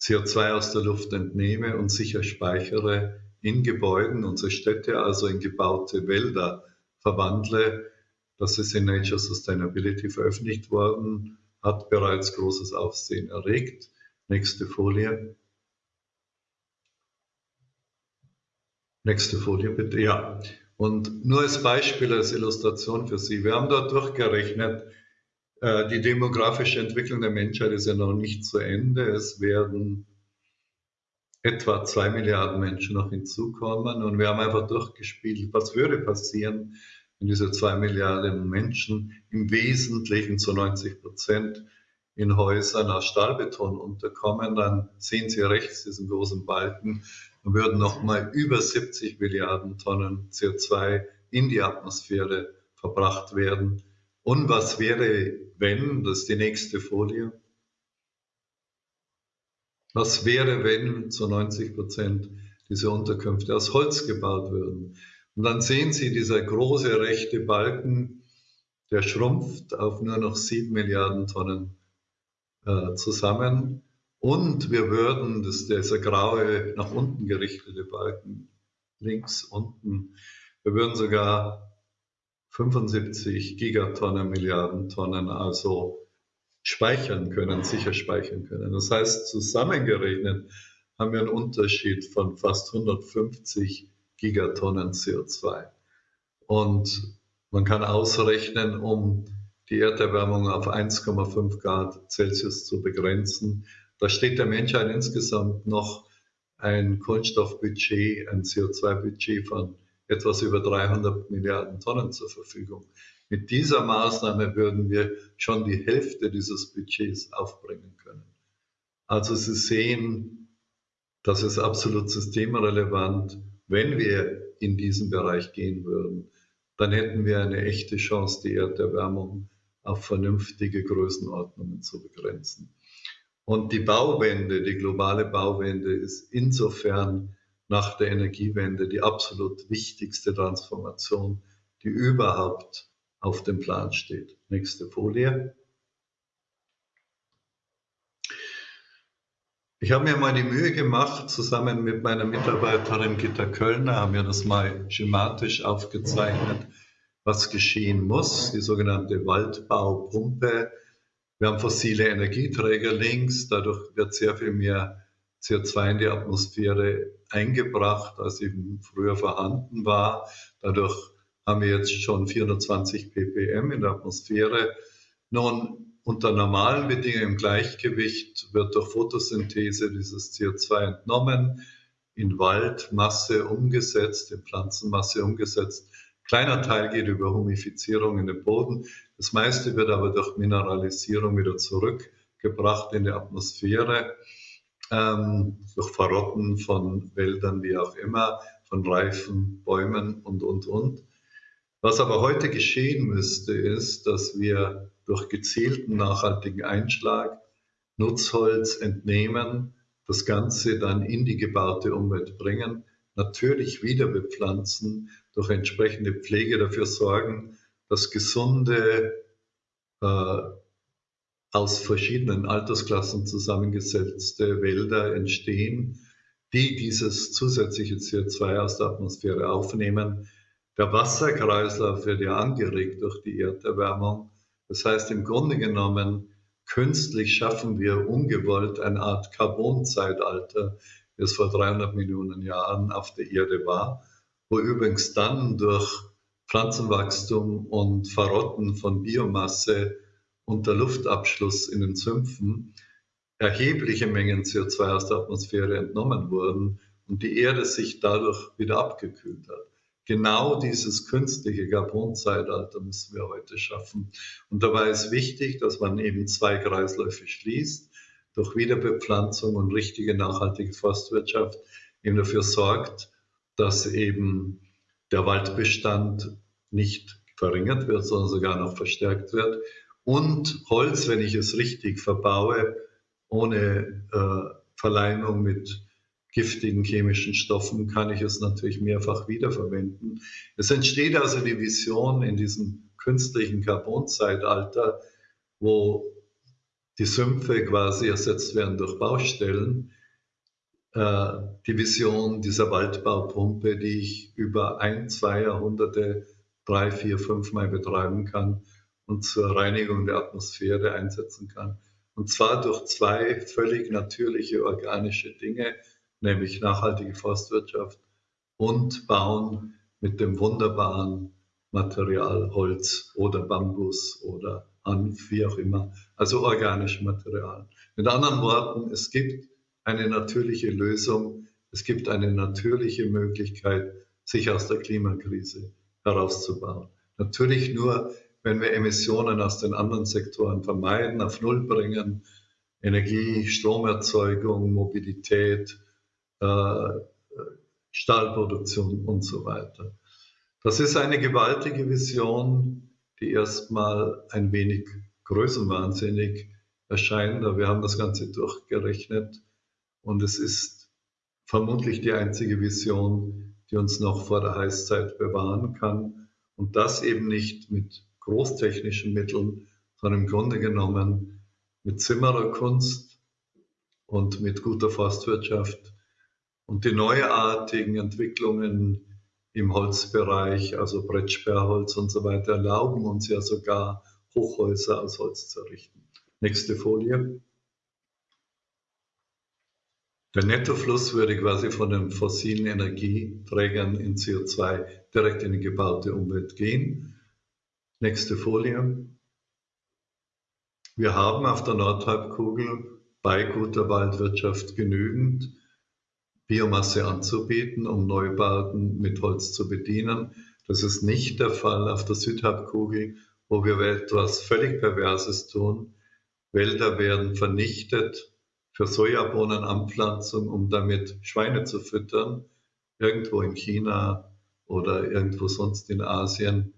CO2 aus der Luft entnehme und sicher speichere in Gebäuden, unsere Städte also in gebaute Wälder verwandle. Das ist in Nature Sustainability veröffentlicht worden, hat bereits großes Aufsehen erregt. Nächste Folie. Nächste Folie bitte. Ja. Und nur als Beispiel, als Illustration für Sie. Wir haben dort durchgerechnet, die demografische Entwicklung der Menschheit ist ja noch nicht zu Ende. Es werden etwa zwei Milliarden Menschen noch hinzukommen. Und wir haben einfach durchgespielt, was würde passieren, wenn diese zwei Milliarden Menschen im Wesentlichen zu 90 Prozent in Häusern aus Stahlbeton unterkommen. Dann sehen Sie rechts diesen großen Balken. Dann würden nochmal über 70 Milliarden Tonnen CO2 in die Atmosphäre verbracht werden. Und was wäre, wenn, das ist die nächste Folie, was wäre, wenn zu 90 Prozent diese Unterkünfte aus Holz gebaut würden? Und dann sehen Sie dieser große rechte Balken, der schrumpft auf nur noch sieben Milliarden Tonnen äh, zusammen. Und wir würden, das dieser graue, nach unten gerichtete Balken, links unten, wir würden sogar 75 Gigatonnen, Milliarden Tonnen also speichern können, sicher speichern können. Das heißt, zusammengerechnet haben wir einen Unterschied von fast 150 Gigatonnen CO2. Und man kann ausrechnen, um die Erderwärmung auf 1,5 Grad Celsius zu begrenzen, da steht der Menschheit insgesamt noch ein Kohlenstoffbudget, ein CO2-Budget von etwas über 300 Milliarden Tonnen zur Verfügung. Mit dieser Maßnahme würden wir schon die Hälfte dieses Budgets aufbringen können. Also Sie sehen, das ist absolut systemrelevant. Wenn wir in diesen Bereich gehen würden, dann hätten wir eine echte Chance, die Erderwärmung auf vernünftige Größenordnungen zu begrenzen. Und die Bauwende, die globale Bauwende ist insofern nach der Energiewende die absolut wichtigste Transformation, die überhaupt auf dem Plan steht. Nächste Folie. Ich habe mir mal die Mühe gemacht, zusammen mit meiner Mitarbeiterin Gitta Kölner, haben wir das mal schematisch aufgezeichnet, was geschehen muss, die sogenannte Waldbaupumpe. Wir haben fossile Energieträger links, dadurch wird sehr viel mehr CO2 in die Atmosphäre eingebracht, als eben früher vorhanden war. Dadurch haben wir jetzt schon 420 ppm in der Atmosphäre. Nun, unter normalen Bedingungen im Gleichgewicht wird durch Photosynthese dieses CO2 entnommen, in Waldmasse umgesetzt, in Pflanzenmasse umgesetzt. Kleiner Teil geht über Humifizierung in den Boden. Das meiste wird aber durch Mineralisierung wieder zurückgebracht in die Atmosphäre ähm, durch Verrotten von Wäldern, wie auch immer, von reifen Bäumen und, und, und. Was aber heute geschehen müsste, ist, dass wir durch gezielten nachhaltigen Einschlag Nutzholz entnehmen, das Ganze dann in die gebaute Umwelt bringen, natürlich wieder bepflanzen, durch entsprechende Pflege dafür sorgen, dass gesunde äh, aus verschiedenen Altersklassen zusammengesetzte Wälder entstehen, die dieses zusätzliche CO2 aus der Atmosphäre aufnehmen. Der Wasserkreislauf wird ja angeregt durch die Erderwärmung. Das heißt, im Grunde genommen, künstlich schaffen wir ungewollt eine Art Carbonzeitalter, wie es vor 300 Millionen Jahren auf der Erde war, wo übrigens dann durch Pflanzenwachstum und Verrotten von Biomasse unter Luftabschluss in den Sümpfen erhebliche Mengen CO2 aus der Atmosphäre entnommen wurden und die Erde sich dadurch wieder abgekühlt hat. Genau dieses künstliche Carbonzeitalter müssen wir heute schaffen. Und dabei ist wichtig, dass man eben zwei Kreisläufe schließt, durch Wiederbepflanzung und richtige nachhaltige Forstwirtschaft eben dafür sorgt, dass eben der Waldbestand nicht verringert wird, sondern sogar noch verstärkt wird und Holz, wenn ich es richtig verbaue, ohne äh, Verleimung mit giftigen chemischen Stoffen kann ich es natürlich mehrfach wiederverwenden. Es entsteht also die Vision in diesem künstlichen Carbonzeitalter, wo die Sümpfe quasi ersetzt werden durch Baustellen, äh, die Vision dieser Waldbaupumpe, die ich über ein, zwei Jahrhunderte, drei, vier, fünf Mal betreiben kann und zur Reinigung der Atmosphäre einsetzen kann. Und zwar durch zwei völlig natürliche organische Dinge, nämlich nachhaltige Forstwirtschaft und Bauen mit dem wunderbaren Material Holz oder Bambus oder Hanf, wie auch immer, also organische Material. Mit anderen Worten, es gibt eine natürliche Lösung, es gibt eine natürliche Möglichkeit, sich aus der Klimakrise herauszubauen. Natürlich nur, wenn wir Emissionen aus den anderen Sektoren vermeiden, auf Null bringen, Energie, Stromerzeugung, Mobilität, äh, Stahlproduktion und so weiter. Das ist eine gewaltige Vision, die erstmal ein wenig größenwahnsinnig erscheint, aber wir haben das Ganze durchgerechnet und es ist vermutlich die einzige Vision, die uns noch vor der Heißzeit bewahren kann und das eben nicht mit großtechnischen Mitteln, sondern im Grunde genommen mit Zimmererkunst und mit guter Forstwirtschaft und die neuartigen Entwicklungen im Holzbereich, also Brettsperrholz und so weiter, erlauben uns ja sogar Hochhäuser aus Holz zu errichten. Nächste Folie. Der Nettofluss würde quasi von den fossilen Energieträgern in CO2 direkt in die gebaute Umwelt gehen. Nächste Folie. Wir haben auf der Nordhalbkugel bei guter Waldwirtschaft genügend Biomasse anzubieten, um Neubauten mit Holz zu bedienen. Das ist nicht der Fall auf der Südhalbkugel, wo wir etwas völlig Perverses tun. Wälder werden vernichtet für Sojabohnenanpflanzung, um damit Schweine zu füttern, irgendwo in China oder irgendwo sonst in Asien.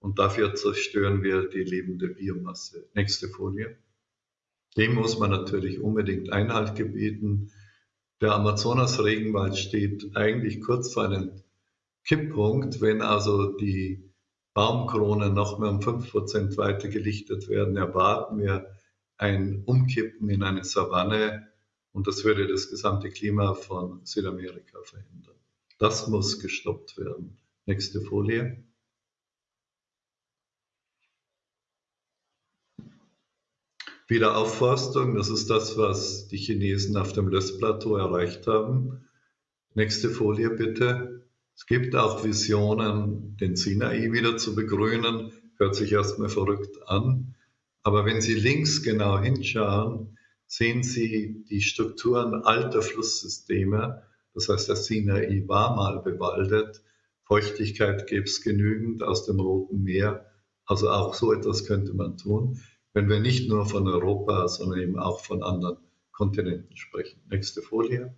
Und dafür zerstören wir die lebende Biomasse. Nächste Folie. Dem muss man natürlich unbedingt Einhalt gebieten. Der Amazonas-Regenwald steht eigentlich kurz vor einem Kipppunkt, wenn also die Baumkronen noch mehr um 5% weiter gelichtet werden, erwarten wir ein Umkippen in eine Savanne und das würde das gesamte Klima von Südamerika verändern. Das muss gestoppt werden. Nächste Folie. Wiederaufforstung, das ist das, was die Chinesen auf dem Lössplateau erreicht haben. Nächste Folie bitte. Es gibt auch Visionen, den Sinai wieder zu begrünen. Hört sich erstmal verrückt an. Aber wenn Sie links genau hinschauen, sehen Sie die Strukturen alter Flusssysteme. Das heißt, der Sinai war mal bewaldet. Feuchtigkeit gäbe es genügend aus dem Roten Meer. Also auch so etwas könnte man tun wenn wir nicht nur von Europa, sondern eben auch von anderen Kontinenten sprechen. Nächste Folie.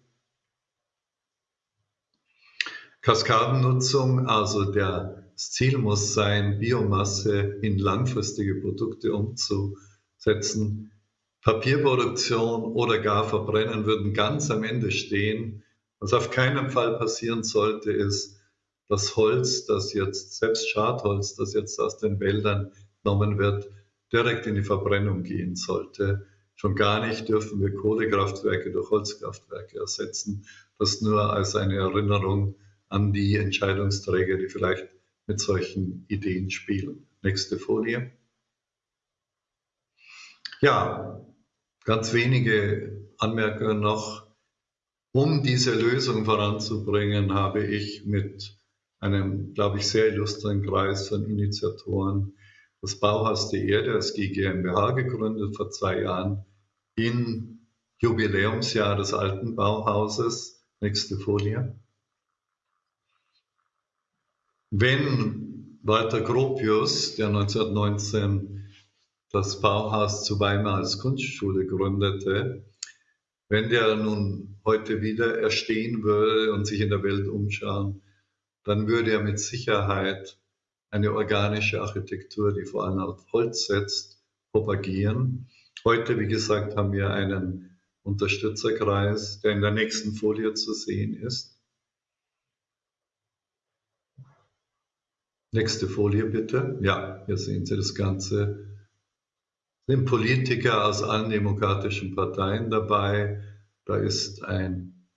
Kaskadennutzung, also der, das Ziel muss sein, Biomasse in langfristige Produkte umzusetzen. Papierproduktion oder gar Verbrennen würden ganz am Ende stehen. Was auf keinen Fall passieren sollte, ist, das Holz, das jetzt, selbst Schadholz, das jetzt aus den Wäldern genommen wird, direkt in die Verbrennung gehen sollte. Schon gar nicht dürfen wir Kohlekraftwerke durch Holzkraftwerke ersetzen. Das nur als eine Erinnerung an die Entscheidungsträger, die vielleicht mit solchen Ideen spielen. Nächste Folie. Ja, ganz wenige Anmerkungen noch. Um diese Lösung voranzubringen, habe ich mit einem, glaube ich, sehr illustren Kreis von Initiatoren das Bauhaus der Erde als GmbH gegründet vor zwei Jahren im Jubiläumsjahr des alten Bauhauses. Nächste Folie. Wenn Walter Gropius, der 1919 das Bauhaus zu Weimar als Kunstschule gründete, wenn der nun heute wieder erstehen würde und sich in der Welt umschauen, dann würde er mit Sicherheit eine organische Architektur, die vor allem auf Holz setzt, propagieren. Heute, wie gesagt, haben wir einen Unterstützerkreis, der in der nächsten Folie zu sehen ist. Nächste Folie bitte. Ja, hier sehen Sie das Ganze. Es sind Politiker aus allen demokratischen Parteien dabei. Da ist ein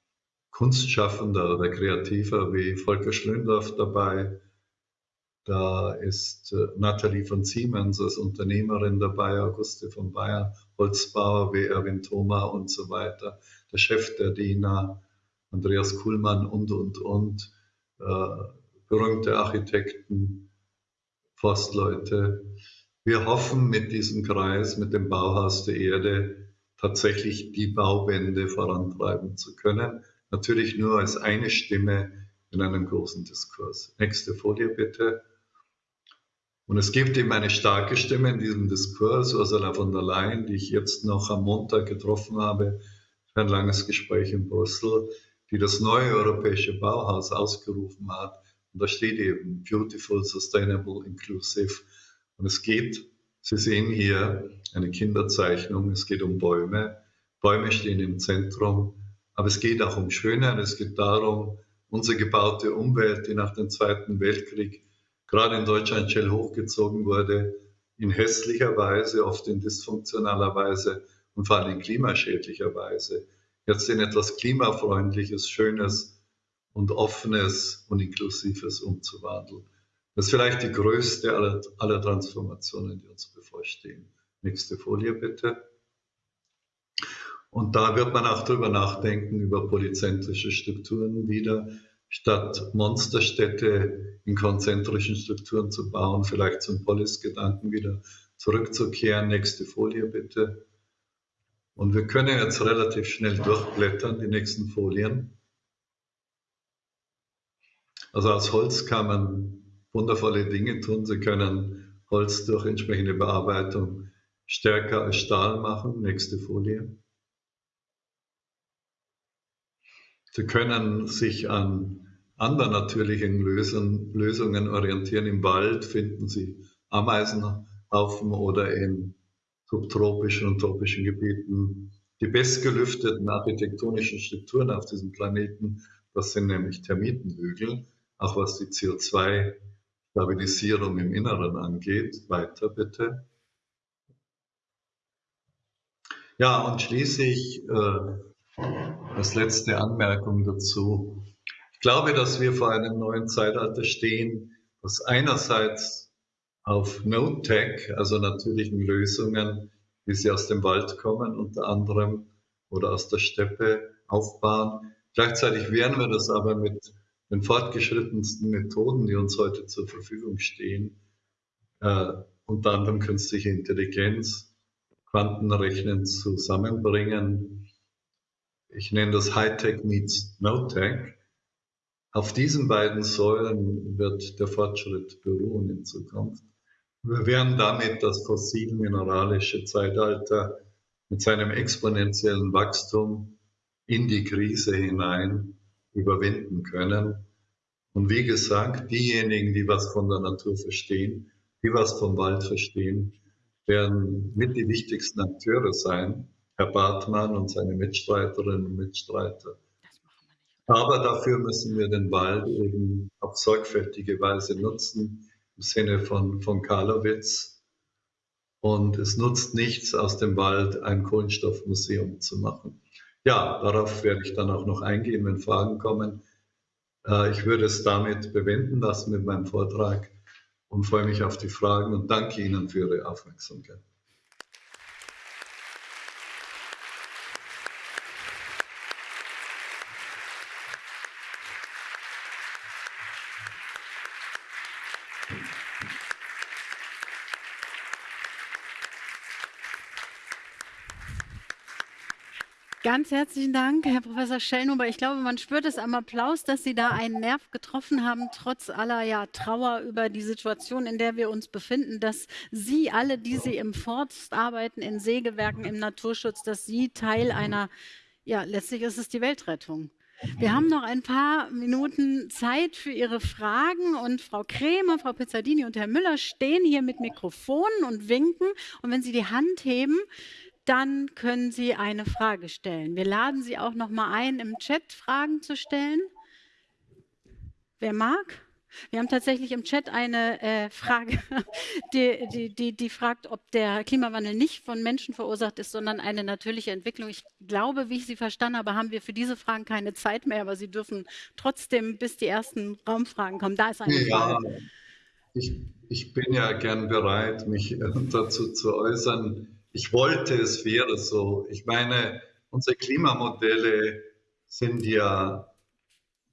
Kunstschaffender oder Kreativer wie Volker Schlöndorff dabei. Da ist äh, Nathalie von Siemens als Unternehmerin dabei, Auguste von Bayern, Holzbauer wie Erwin Thoma und so weiter, der Chef der DINA, Andreas Kuhlmann und, und, und. Äh, berühmte Architekten, Forstleute. Wir hoffen mit diesem Kreis, mit dem Bauhaus der Erde, tatsächlich die Bauwende vorantreiben zu können. Natürlich nur als eine Stimme in einem großen Diskurs. Nächste Folie bitte. Und es gibt eben eine starke Stimme in diesem Diskurs, Ursula von der Leyen, die ich jetzt noch am Montag getroffen habe für ein langes Gespräch in Brüssel, die das neue europäische Bauhaus ausgerufen hat und da steht eben Beautiful, Sustainable, Inclusive. Und es geht, Sie sehen hier eine Kinderzeichnung, es geht um Bäume. Bäume stehen im Zentrum, aber es geht auch um Schönheit, es geht darum, unsere gebaute Umwelt, die nach dem Zweiten Weltkrieg gerade in Deutschland schnell hochgezogen wurde, in hässlicher Weise, oft in dysfunktionaler Weise und vor allem in klimaschädlicher Weise, jetzt in etwas klimafreundliches, Schönes, und Offenes und Inklusives umzuwandeln. Das ist vielleicht die größte aller, aller Transformationen, die uns bevorstehen. Nächste Folie bitte. Und da wird man auch darüber nachdenken, über polyzentrische Strukturen wieder, statt Monsterstädte in konzentrischen Strukturen zu bauen, vielleicht zum Polis-Gedanken wieder zurückzukehren. Nächste Folie bitte. Und wir können jetzt relativ schnell durchblättern, die nächsten Folien. Also aus Holz kann man wundervolle Dinge tun. Sie können Holz durch entsprechende Bearbeitung stärker als Stahl machen. Nächste Folie. Sie können sich an anderen natürlichen Lösungen, Lösungen orientieren. Im Wald finden Sie Ameisenhaufen oder in subtropischen und tropischen Gebieten die bestgelüfteten architektonischen Strukturen auf diesem Planeten. Das sind nämlich Termitenhügel auch was die CO2-Stabilisierung im Inneren angeht. Weiter bitte. Ja, und schließlich äh, als letzte Anmerkung dazu. Ich glaube, dass wir vor einem neuen Zeitalter stehen, das einerseits auf No-Tech, also natürlichen Lösungen, wie sie aus dem Wald kommen, unter anderem, oder aus der Steppe aufbauen. Gleichzeitig werden wir das aber mit den fortgeschrittensten Methoden, die uns heute zur Verfügung stehen, äh, unter anderem künstliche Intelligenz, Quantenrechnen zusammenbringen. Ich nenne das Hightech meets No-Tech. Auf diesen beiden Säulen wird der Fortschritt beruhen in Zukunft. Wir werden damit das fossil-mineralische Zeitalter mit seinem exponentiellen Wachstum in die Krise hinein überwinden können. Und wie gesagt, diejenigen, die was von der Natur verstehen, die was vom Wald verstehen, werden mit die wichtigsten Akteure sein, Herr Bartmann und seine Mitstreiterinnen und Mitstreiter. Aber dafür müssen wir den Wald eben auf sorgfältige Weise nutzen, im Sinne von, von Karlowitz. Und es nutzt nichts, aus dem Wald ein Kohlenstoffmuseum zu machen. Ja, darauf werde ich dann auch noch eingehen, wenn Fragen kommen. Äh, ich würde es damit bewenden lassen mit meinem Vortrag und freue mich auf die Fragen und danke Ihnen für Ihre Aufmerksamkeit. Ganz herzlichen Dank, Herr Professor Schellnuber. Ich glaube, man spürt es am Applaus, dass Sie da einen Nerv getroffen haben, trotz aller ja, Trauer über die Situation, in der wir uns befinden, dass Sie alle, die Sie im Forst arbeiten, in Sägewerken, im Naturschutz, dass Sie Teil einer, ja, letztlich ist es die Weltrettung. Wir haben noch ein paar Minuten Zeit für Ihre Fragen und Frau Krämer, Frau Pizzardini und Herr Müller stehen hier mit Mikrofonen und winken. Und wenn Sie die Hand heben, dann können Sie eine Frage stellen. Wir laden Sie auch noch mal ein, im Chat Fragen zu stellen. Wer mag? Wir haben tatsächlich im Chat eine äh, Frage, die, die, die, die, fragt, ob der Klimawandel nicht von Menschen verursacht ist, sondern eine natürliche Entwicklung. Ich glaube, wie ich Sie verstanden habe, haben wir für diese Fragen keine Zeit mehr, aber Sie dürfen trotzdem, bis die ersten Raumfragen kommen. Da ist eine ja, Frage. Ich, ich bin ja gern bereit, mich äh, dazu zu äußern. Ich wollte, es wäre so. Ich meine, unsere Klimamodelle sind ja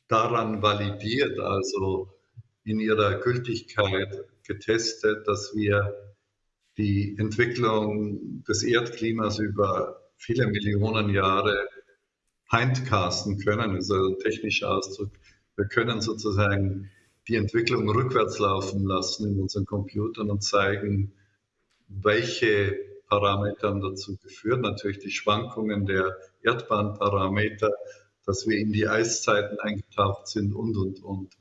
daran validiert, also in ihrer Gültigkeit getestet, dass wir die Entwicklung des Erdklimas über viele Millionen Jahre hindcasten können, das ist also ein technischer Ausdruck. Wir können sozusagen die Entwicklung rückwärts laufen lassen in unseren Computern und zeigen, welche Parameter dazu geführt. Natürlich die Schwankungen der Erdbahnparameter, dass wir in die Eiszeiten eingetaucht sind und, und, und.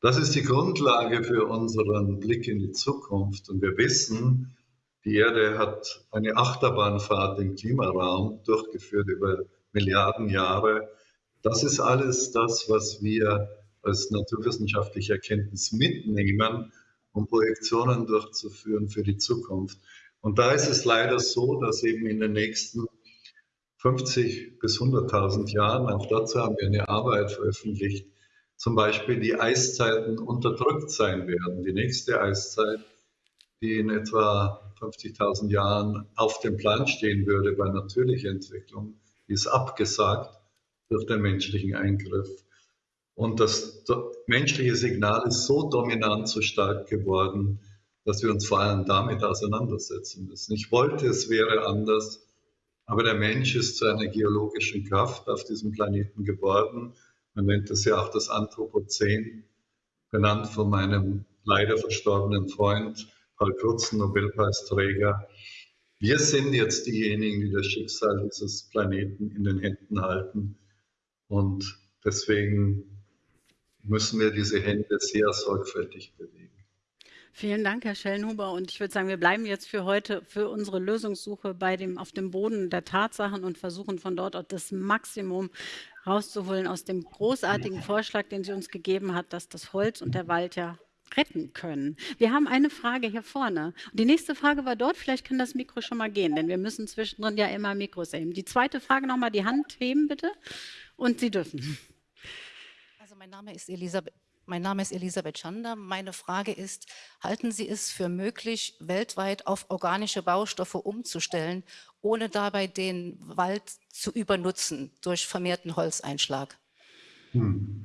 Das ist die Grundlage für unseren Blick in die Zukunft. Und wir wissen, die Erde hat eine Achterbahnfahrt im Klimaraum durchgeführt über Milliarden Jahre. Das ist alles das, was wir als naturwissenschaftliche Erkenntnis mitnehmen, um Projektionen durchzuführen für die Zukunft. Und da ist es leider so, dass eben in den nächsten 50 bis 100.000 Jahren, auch dazu haben wir eine Arbeit veröffentlicht, zum Beispiel die Eiszeiten unterdrückt sein werden. Die nächste Eiszeit, die in etwa 50.000 Jahren auf dem Plan stehen würde bei natürlicher Entwicklung, ist abgesagt durch den menschlichen Eingriff. Und das menschliche Signal ist so dominant, so stark geworden, dass wir uns vor allem damit auseinandersetzen müssen. Ich wollte, es wäre anders, aber der Mensch ist zu einer geologischen Kraft auf diesem Planeten geworden man nennt es ja auch das Anthropozän, benannt von meinem leider verstorbenen Freund Paul Krutzen, Nobelpreisträger. Wir sind jetzt diejenigen, die das Schicksal dieses Planeten in den Händen halten. Und deswegen müssen wir diese Hände sehr sorgfältig bewegen. Vielen Dank, Herr Schellenhuber. Und ich würde sagen, wir bleiben jetzt für heute für unsere Lösungssuche bei dem, auf dem Boden der Tatsachen und versuchen von dort auch das Maximum rauszuholen aus dem großartigen Vorschlag, den sie uns gegeben hat, dass das Holz und der Wald ja retten können. Wir haben eine Frage hier vorne. Die nächste Frage war dort. Vielleicht kann das Mikro schon mal gehen, denn wir müssen zwischendrin ja immer Mikros heben. Die zweite Frage nochmal, die Hand heben bitte. Und Sie dürfen. Also mein Name ist Elisabeth. Mein Name ist Elisabeth Schander. Meine Frage ist, halten Sie es für möglich, weltweit auf organische Baustoffe umzustellen, ohne dabei den Wald zu übernutzen durch vermehrten Holzeinschlag? Hm.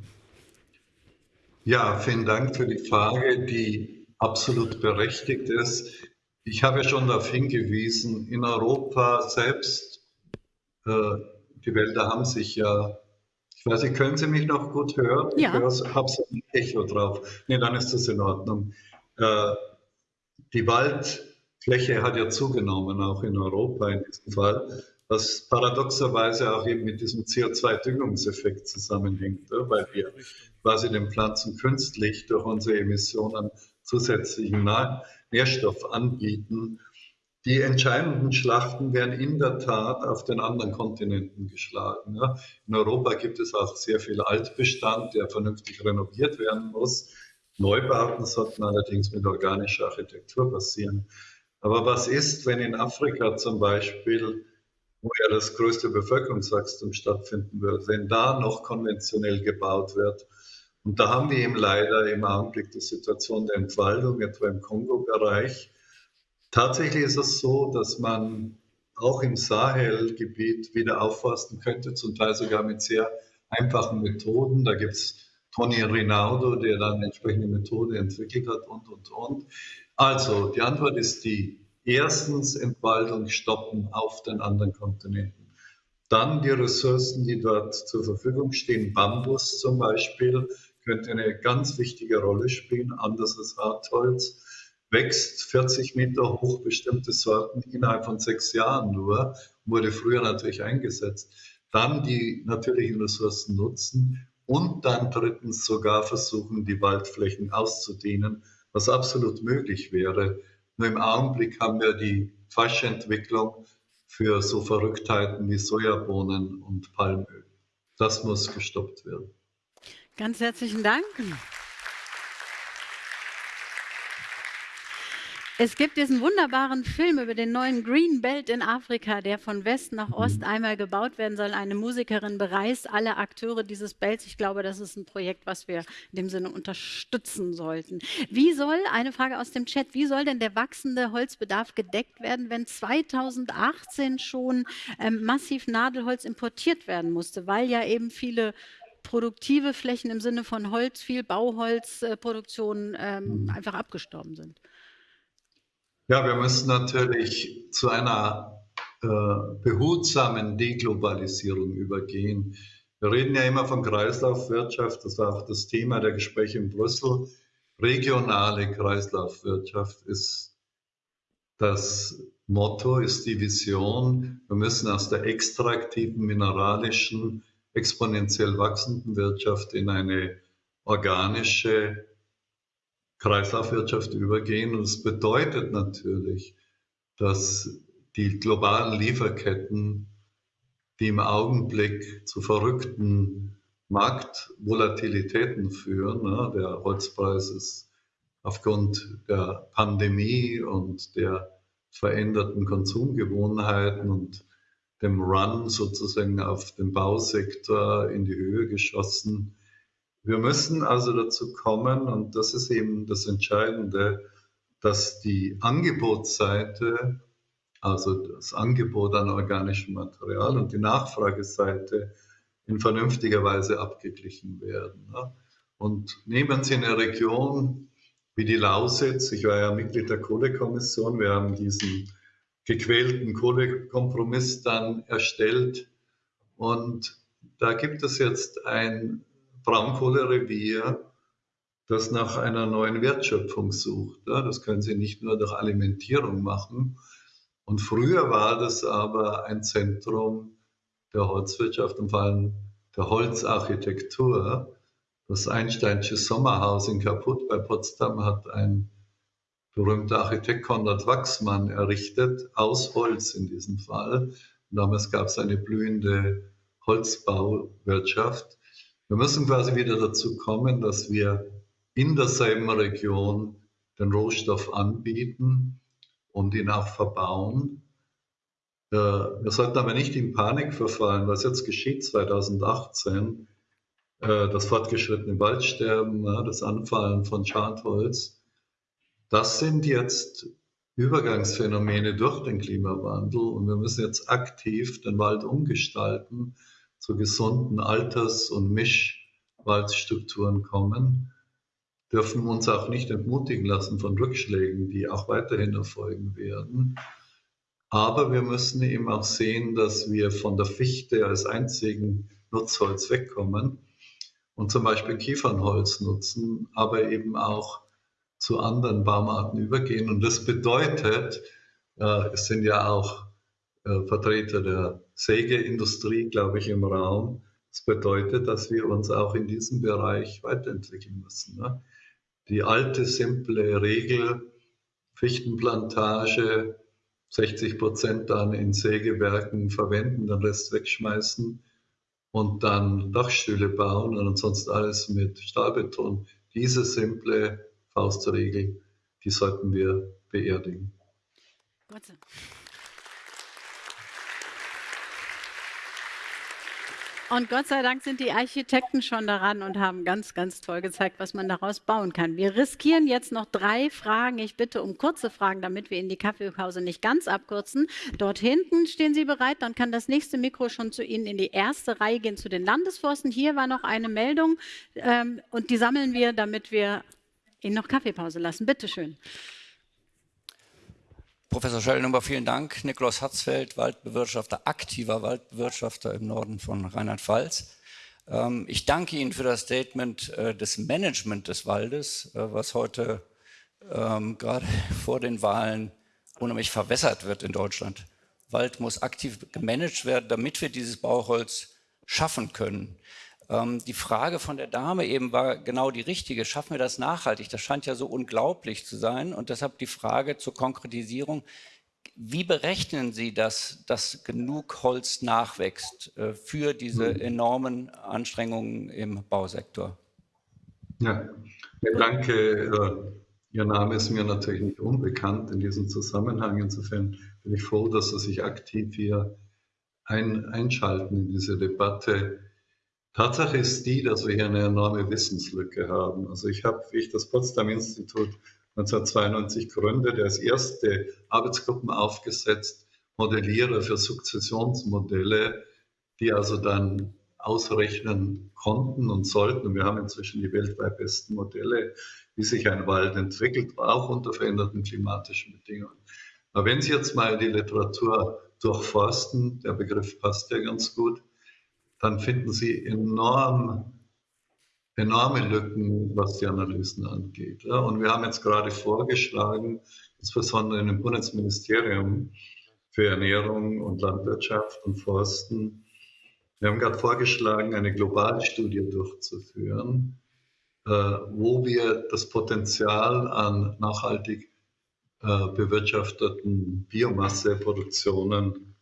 Ja, vielen Dank für die Frage, die absolut berechtigt ist. Ich habe schon darauf hingewiesen, in Europa selbst, äh, die Wälder haben sich ja ich weiß nicht, können Sie mich noch gut hören? Ja. Ich habe so ein Echo drauf. Nee, dann ist das in Ordnung. Äh, die Waldfläche hat ja zugenommen, auch in Europa in diesem Fall, was paradoxerweise auch eben mit diesem CO2-Düngungseffekt zusammenhängt, weil wir quasi den Pflanzen künstlich durch unsere Emissionen zusätzlichen Nährstoff anbieten die entscheidenden Schlachten werden in der Tat auf den anderen Kontinenten geschlagen. In Europa gibt es auch sehr viel Altbestand, der vernünftig renoviert werden muss. Neubauten sollten allerdings mit organischer Architektur passieren. Aber was ist, wenn in Afrika zum Beispiel, wo ja das größte Bevölkerungswachstum stattfinden wird, wenn da noch konventionell gebaut wird? Und da haben wir eben leider im Augenblick die Situation der Entwaldung, etwa im Kongo-Bereich Tatsächlich ist es so, dass man auch im Sahelgebiet wieder aufforsten könnte, zum Teil sogar mit sehr einfachen Methoden. Da gibt es Tony Rinaldo, der dann entsprechende Methode entwickelt hat und, und, und. Also, die Antwort ist die, erstens Entwaldung stoppen auf den anderen Kontinenten. Dann die Ressourcen, die dort zur Verfügung stehen, Bambus zum Beispiel, könnte eine ganz wichtige Rolle spielen, anders als Hartholz wächst 40 Meter hoch, bestimmte Sorten innerhalb von sechs Jahren nur, wurde früher natürlich eingesetzt. Dann die natürlichen Ressourcen nutzen und dann drittens sogar versuchen, die Waldflächen auszudehnen, was absolut möglich wäre. Nur im Augenblick haben wir die falsche Entwicklung für so Verrücktheiten wie Sojabohnen und Palmöl. Das muss gestoppt werden. Ganz herzlichen Dank. Es gibt diesen wunderbaren Film über den neuen Green Belt in Afrika, der von West nach Ost mhm. einmal gebaut werden soll. Eine Musikerin bereist alle Akteure dieses Belts. Ich glaube, das ist ein Projekt, was wir in dem Sinne unterstützen sollten. Wie soll, eine Frage aus dem Chat, wie soll denn der wachsende Holzbedarf gedeckt werden, wenn 2018 schon ähm, massiv Nadelholz importiert werden musste, weil ja eben viele produktive Flächen im Sinne von Holz, viel Bauholzproduktion äh, ähm, mhm. einfach abgestorben sind? Ja, wir müssen natürlich zu einer äh, behutsamen Deglobalisierung übergehen. Wir reden ja immer von Kreislaufwirtschaft, das war auch das Thema der Gespräche in Brüssel. Regionale Kreislaufwirtschaft ist das Motto, ist die Vision. Wir müssen aus der extraktiven, mineralischen, exponentiell wachsenden Wirtschaft in eine organische, Kreislaufwirtschaft übergehen. Und es bedeutet natürlich, dass die globalen Lieferketten, die im Augenblick zu verrückten Marktvolatilitäten führen, ne, der Holzpreis ist aufgrund der Pandemie und der veränderten Konsumgewohnheiten und dem Run sozusagen auf den Bausektor in die Höhe geschossen. Wir müssen also dazu kommen, und das ist eben das Entscheidende, dass die Angebotsseite, also das Angebot an organischem Material und die Nachfrageseite in vernünftiger Weise abgeglichen werden. Und nehmen Sie eine Region wie die Lausitz, ich war ja Mitglied der Kohlekommission, wir haben diesen gequälten Kohlekompromiss dann erstellt. Und da gibt es jetzt ein Braunkohlerevier, das nach einer neuen Wertschöpfung sucht. Ja, das können Sie nicht nur durch Alimentierung machen. Und früher war das aber ein Zentrum der Holzwirtschaft und vor allem der Holzarchitektur. Das Einsteinsche Sommerhaus in Kaput bei Potsdam hat ein berühmter Architekt Konrad Wachsmann errichtet, aus Holz in diesem Fall. Damals gab es eine blühende Holzbauwirtschaft. Wir müssen quasi wieder dazu kommen, dass wir in derselben Region den Rohstoff anbieten und ihn auch verbauen. Äh, wir sollten aber nicht in Panik verfallen, was jetzt geschieht 2018, äh, das fortgeschrittene Waldsterben, das Anfallen von Schadholz, das sind jetzt Übergangsphänomene durch den Klimawandel und wir müssen jetzt aktiv den Wald umgestalten zu gesunden Alters- und Mischwaldstrukturen kommen, dürfen uns auch nicht entmutigen lassen von Rückschlägen, die auch weiterhin erfolgen werden. Aber wir müssen eben auch sehen, dass wir von der Fichte als einzigen Nutzholz wegkommen und zum Beispiel Kiefernholz nutzen, aber eben auch zu anderen Baumarten übergehen. Und das bedeutet, äh, es sind ja auch Vertreter der Sägeindustrie, glaube ich, im Raum. Das bedeutet, dass wir uns auch in diesem Bereich weiterentwickeln müssen. Ne? Die alte, simple Regel, Fichtenplantage, 60 Prozent dann in Sägewerken verwenden, den Rest wegschmeißen und dann Dachstühle bauen und sonst alles mit Stahlbeton. Diese simple Faustregel, die sollten wir beerdigen. Gott sei Dank. Und Gott sei Dank sind die Architekten schon daran und haben ganz, ganz toll gezeigt, was man daraus bauen kann. Wir riskieren jetzt noch drei Fragen. Ich bitte um kurze Fragen, damit wir in die Kaffeepause nicht ganz abkürzen. Dort hinten stehen Sie bereit. Dann kann das nächste Mikro schon zu Ihnen in die erste Reihe gehen, zu den Landesforsten. Hier war noch eine Meldung ähm, und die sammeln wir, damit wir Ihnen noch Kaffeepause lassen. Bitte schön. Professor Schellnummer, vielen Dank. Nikolaus Hatzfeld, Waldbewirtschafter, aktiver Waldbewirtschafter im Norden von Rheinland-Pfalz. Ähm, ich danke Ihnen für das Statement äh, des Management des Waldes, äh, was heute ähm, gerade vor den Wahlen unheimlich verwässert wird in Deutschland. Wald muss aktiv gemanagt werden, damit wir dieses Bauholz schaffen können. Ähm, die Frage von der Dame eben war genau die richtige. Schaffen wir das nachhaltig? Das scheint ja so unglaublich zu sein. Und deshalb die Frage zur Konkretisierung. wie berechnen Sie, dass, dass genug Holz nachwächst äh, für diese hm. enormen Anstrengungen im Bausektor? Ja, danke. Äh, Ihr Name ist mir natürlich nicht unbekannt in diesem Zusammenhang. Insofern bin ich froh, dass Sie sich aktiv hier ein, einschalten in diese Debatte. Tatsache ist die, dass wir hier eine enorme Wissenslücke haben. Also ich habe, wie ich das Potsdam-Institut 1992 gründe, als erste Arbeitsgruppen aufgesetzt, Modellierer für Sukzessionsmodelle, die also dann ausrechnen konnten und sollten. Und wir haben inzwischen die weltweit besten Modelle, wie sich ein Wald entwickelt, auch unter veränderten klimatischen Bedingungen. Aber wenn Sie jetzt mal die Literatur durchforsten, der Begriff passt ja ganz gut, dann finden Sie enorm, enorme Lücken, was die Analysen angeht. Ja, und wir haben jetzt gerade vorgeschlagen, insbesondere im Bundesministerium für Ernährung und Landwirtschaft und Forsten, wir haben gerade vorgeschlagen, eine Globalstudie durchzuführen, äh, wo wir das Potenzial an nachhaltig äh, bewirtschafteten Biomasseproduktionen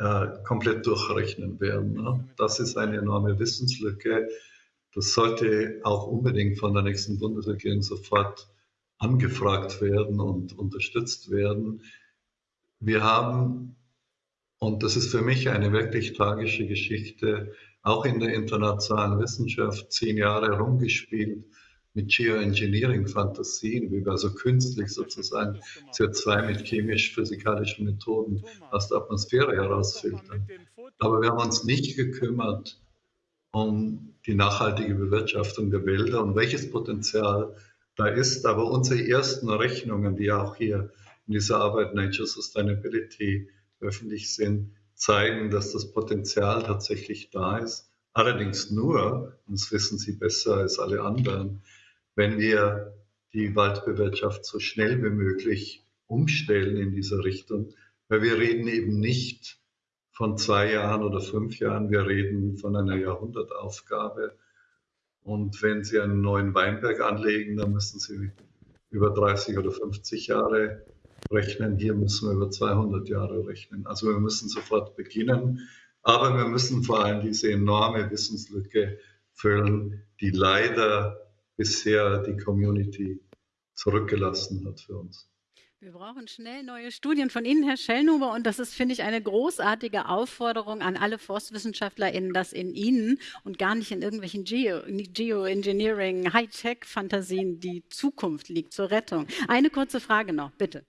äh, komplett durchrechnen werden. Ne? Das ist eine enorme Wissenslücke. Das sollte auch unbedingt von der nächsten Bundesregierung sofort angefragt werden und unterstützt werden. Wir haben, und das ist für mich eine wirklich tragische Geschichte, auch in der internationalen Wissenschaft zehn Jahre rumgespielt mit Geoengineering-Fantasien, wie wir also künstlich sozusagen CO2 mit chemisch-physikalischen Methoden aus der Atmosphäre herausfiltern. Aber wir haben uns nicht gekümmert um die nachhaltige Bewirtschaftung der Wälder und welches Potenzial da ist. Aber unsere ersten Rechnungen, die auch hier in dieser Arbeit Nature Sustainability öffentlich sind, zeigen, dass das Potenzial tatsächlich da ist. Allerdings nur, und das wissen Sie besser als alle anderen, wenn wir die Waldbewirtschaft so schnell wie möglich umstellen in dieser Richtung. Weil wir reden eben nicht von zwei Jahren oder fünf Jahren, wir reden von einer Jahrhundertaufgabe. Und wenn Sie einen neuen Weinberg anlegen, dann müssen Sie über 30 oder 50 Jahre rechnen. Hier müssen wir über 200 Jahre rechnen. Also wir müssen sofort beginnen. Aber wir müssen vor allem diese enorme Wissenslücke füllen, die leider bisher die Community zurückgelassen hat für uns. Wir brauchen schnell neue Studien von Ihnen, Herr Schellnuber. Und das ist, finde ich, eine großartige Aufforderung an alle ForstwissenschaftlerInnen, dass in Ihnen und gar nicht in irgendwelchen Geoengineering, Geo Hightech-Fantasien die Zukunft liegt zur Rettung. Eine kurze Frage noch, bitte.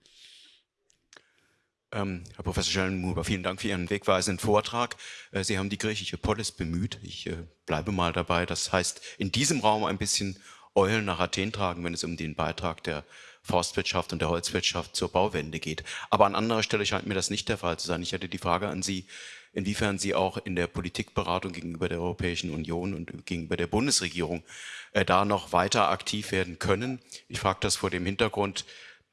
Ähm, Herr Professor Schellenhuber, vielen Dank für Ihren wegweisenden Vortrag. Äh, Sie haben die griechische Polis bemüht. Ich äh, bleibe mal dabei. Das heißt, in diesem Raum ein bisschen Eulen nach Athen tragen, wenn es um den Beitrag der Forstwirtschaft und der Holzwirtschaft zur Bauwende geht. Aber an anderer Stelle scheint mir das nicht der Fall zu sein. Ich hätte die Frage an Sie, inwiefern Sie auch in der Politikberatung gegenüber der Europäischen Union und gegenüber der Bundesregierung äh, da noch weiter aktiv werden können. Ich frage das vor dem Hintergrund,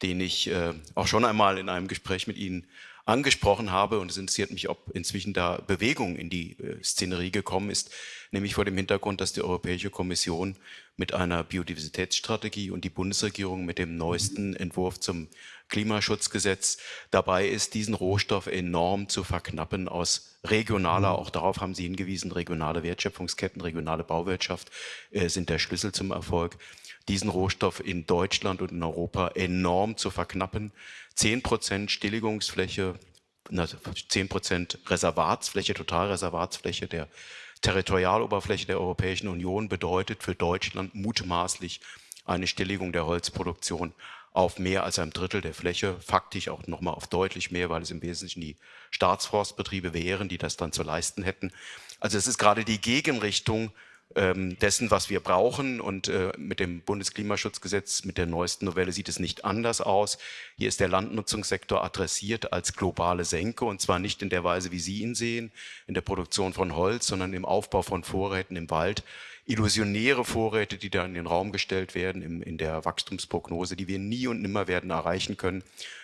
den ich äh, auch schon einmal in einem Gespräch mit Ihnen angesprochen habe und es interessiert mich, ob inzwischen da Bewegung in die äh, Szenerie gekommen ist, nämlich vor dem Hintergrund, dass die Europäische Kommission mit einer Biodiversitätsstrategie und die Bundesregierung mit dem neuesten Entwurf zum Klimaschutzgesetz dabei ist, diesen Rohstoff enorm zu verknappen aus regionaler, auch darauf haben Sie hingewiesen, regionale Wertschöpfungsketten, regionale Bauwirtschaft äh, sind der Schlüssel zum Erfolg diesen Rohstoff in Deutschland und in Europa enorm zu verknappen. 10 Prozent Stilligungsfläche, 10 Prozent Reservatsfläche, Totalreservatsfläche der Territorialoberfläche der Europäischen Union bedeutet für Deutschland mutmaßlich eine Stilligung der Holzproduktion auf mehr als ein Drittel der Fläche, faktisch auch nochmal auf deutlich mehr, weil es im Wesentlichen die Staatsforstbetriebe wären, die das dann zu leisten hätten. Also es ist gerade die Gegenrichtung dessen, was wir brauchen. Und äh, mit dem Bundesklimaschutzgesetz, mit der neuesten Novelle sieht es nicht anders aus. Hier ist der Landnutzungssektor adressiert als globale Senke und zwar nicht in der Weise, wie Sie ihn sehen, in der Produktion von Holz, sondern im Aufbau von Vorräten im Wald. Illusionäre Vorräte, die da in den Raum gestellt werden, im, in der Wachstumsprognose, die wir nie und nimmer werden erreichen können.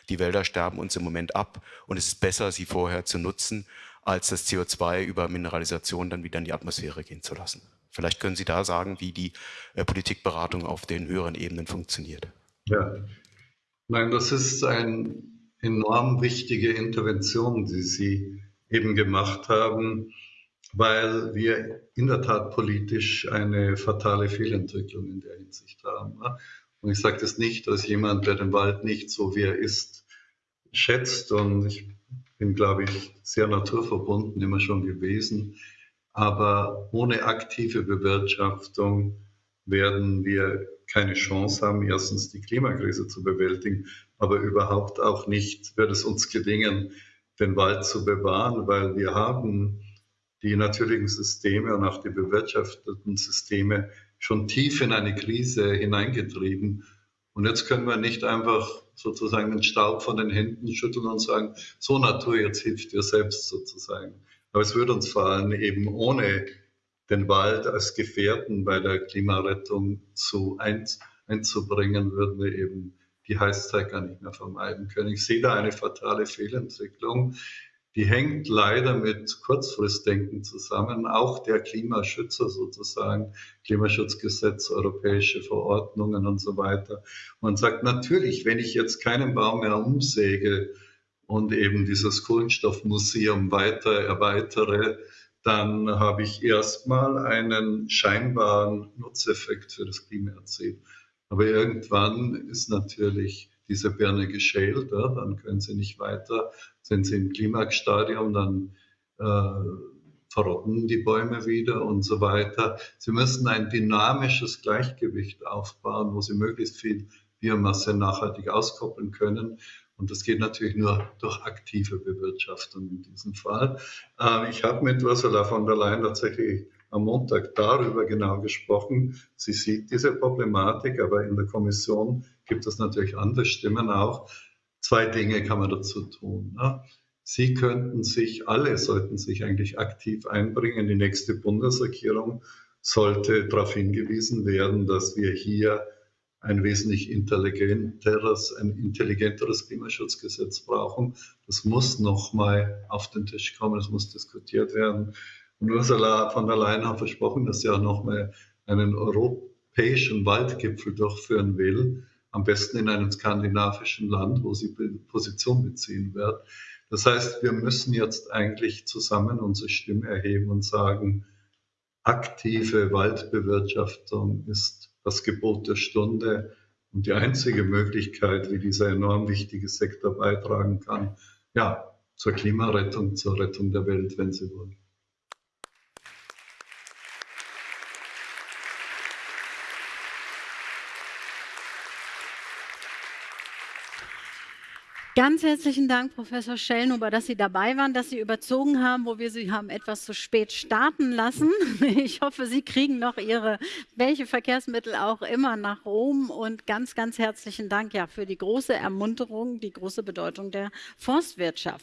Die Wälder sterben uns im Moment ab und es ist besser, sie vorher zu nutzen, als das CO2 über Mineralisation dann wieder in die Atmosphäre gehen zu lassen. Vielleicht können Sie da sagen, wie die äh, Politikberatung auf den höheren Ebenen funktioniert. Ja, nein, das ist ein enorm wichtige Intervention, die Sie eben gemacht haben, weil wir in der Tat politisch eine fatale Fehlentwicklung in der Hinsicht haben. Und ich sage das nicht als jemand, der den Wald nicht so wie er ist schätzt. Und ich bin, glaube ich, sehr naturverbunden immer schon gewesen. Aber ohne aktive Bewirtschaftung werden wir keine Chance haben, erstens die Klimakrise zu bewältigen, aber überhaupt auch nicht wird es uns gelingen, den Wald zu bewahren, weil wir haben die natürlichen Systeme und auch die bewirtschafteten Systeme schon tief in eine Krise hineingetrieben. Und jetzt können wir nicht einfach sozusagen den Staub von den Händen schütteln und sagen, so Natur, jetzt hilft dir selbst sozusagen. Aber es würde uns vor allem eben ohne den Wald als Gefährten bei der Klimarettung zu ein, einzubringen, würden wir eben die Heißzeit gar nicht mehr vermeiden können. Ich sehe da eine fatale Fehlentwicklung. Die hängt leider mit Kurzfristdenken zusammen, auch der Klimaschützer sozusagen, Klimaschutzgesetz, europäische Verordnungen und so weiter. Man sagt natürlich, wenn ich jetzt keinen Baum mehr umsäge und eben dieses Kohlenstoffmuseum weiter erweitere, dann habe ich erstmal einen scheinbaren Nutzeffekt für das Klima erzielt. Aber irgendwann ist natürlich diese Birne geschält, ja, dann können sie nicht weiter, sind sie im Klimaxstadium, dann äh, verrotten die Bäume wieder und so weiter. Sie müssen ein dynamisches Gleichgewicht aufbauen, wo sie möglichst viel Biomasse nachhaltig auskoppeln können. Und das geht natürlich nur durch aktive Bewirtschaftung in diesem Fall. Äh, ich habe mit Ursula von der Leyen tatsächlich am Montag darüber genau gesprochen. Sie sieht diese Problematik, aber in der Kommission gibt es natürlich andere Stimmen auch. Zwei Dinge kann man dazu tun. Ne? Sie könnten sich, alle sollten sich eigentlich aktiv einbringen. Die nächste Bundesregierung sollte darauf hingewiesen werden, dass wir hier ein wesentlich intelligenteres, ein intelligenteres Klimaschutzgesetz brauchen. Das muss nochmal auf den Tisch kommen, das muss diskutiert werden. Und Ursula von der Leyen hat versprochen, dass sie auch nochmal einen europäischen Waldgipfel durchführen will, am besten in einem skandinavischen Land, wo sie Position beziehen wird. Das heißt, wir müssen jetzt eigentlich zusammen unsere Stimme erheben und sagen, aktive Waldbewirtschaftung ist das Gebot der Stunde und die einzige Möglichkeit, wie dieser enorm wichtige Sektor beitragen kann, ja, zur Klimarettung, zur Rettung der Welt, wenn Sie wollen. Ganz herzlichen Dank, Professor Schellnuber, dass Sie dabei waren, dass Sie überzogen haben, wo wir Sie haben etwas zu spät starten lassen. Ich hoffe, Sie kriegen noch Ihre, welche Verkehrsmittel auch immer nach Rom. Und ganz, ganz herzlichen Dank ja, für die große Ermunterung, die große Bedeutung der Forstwirtschaft.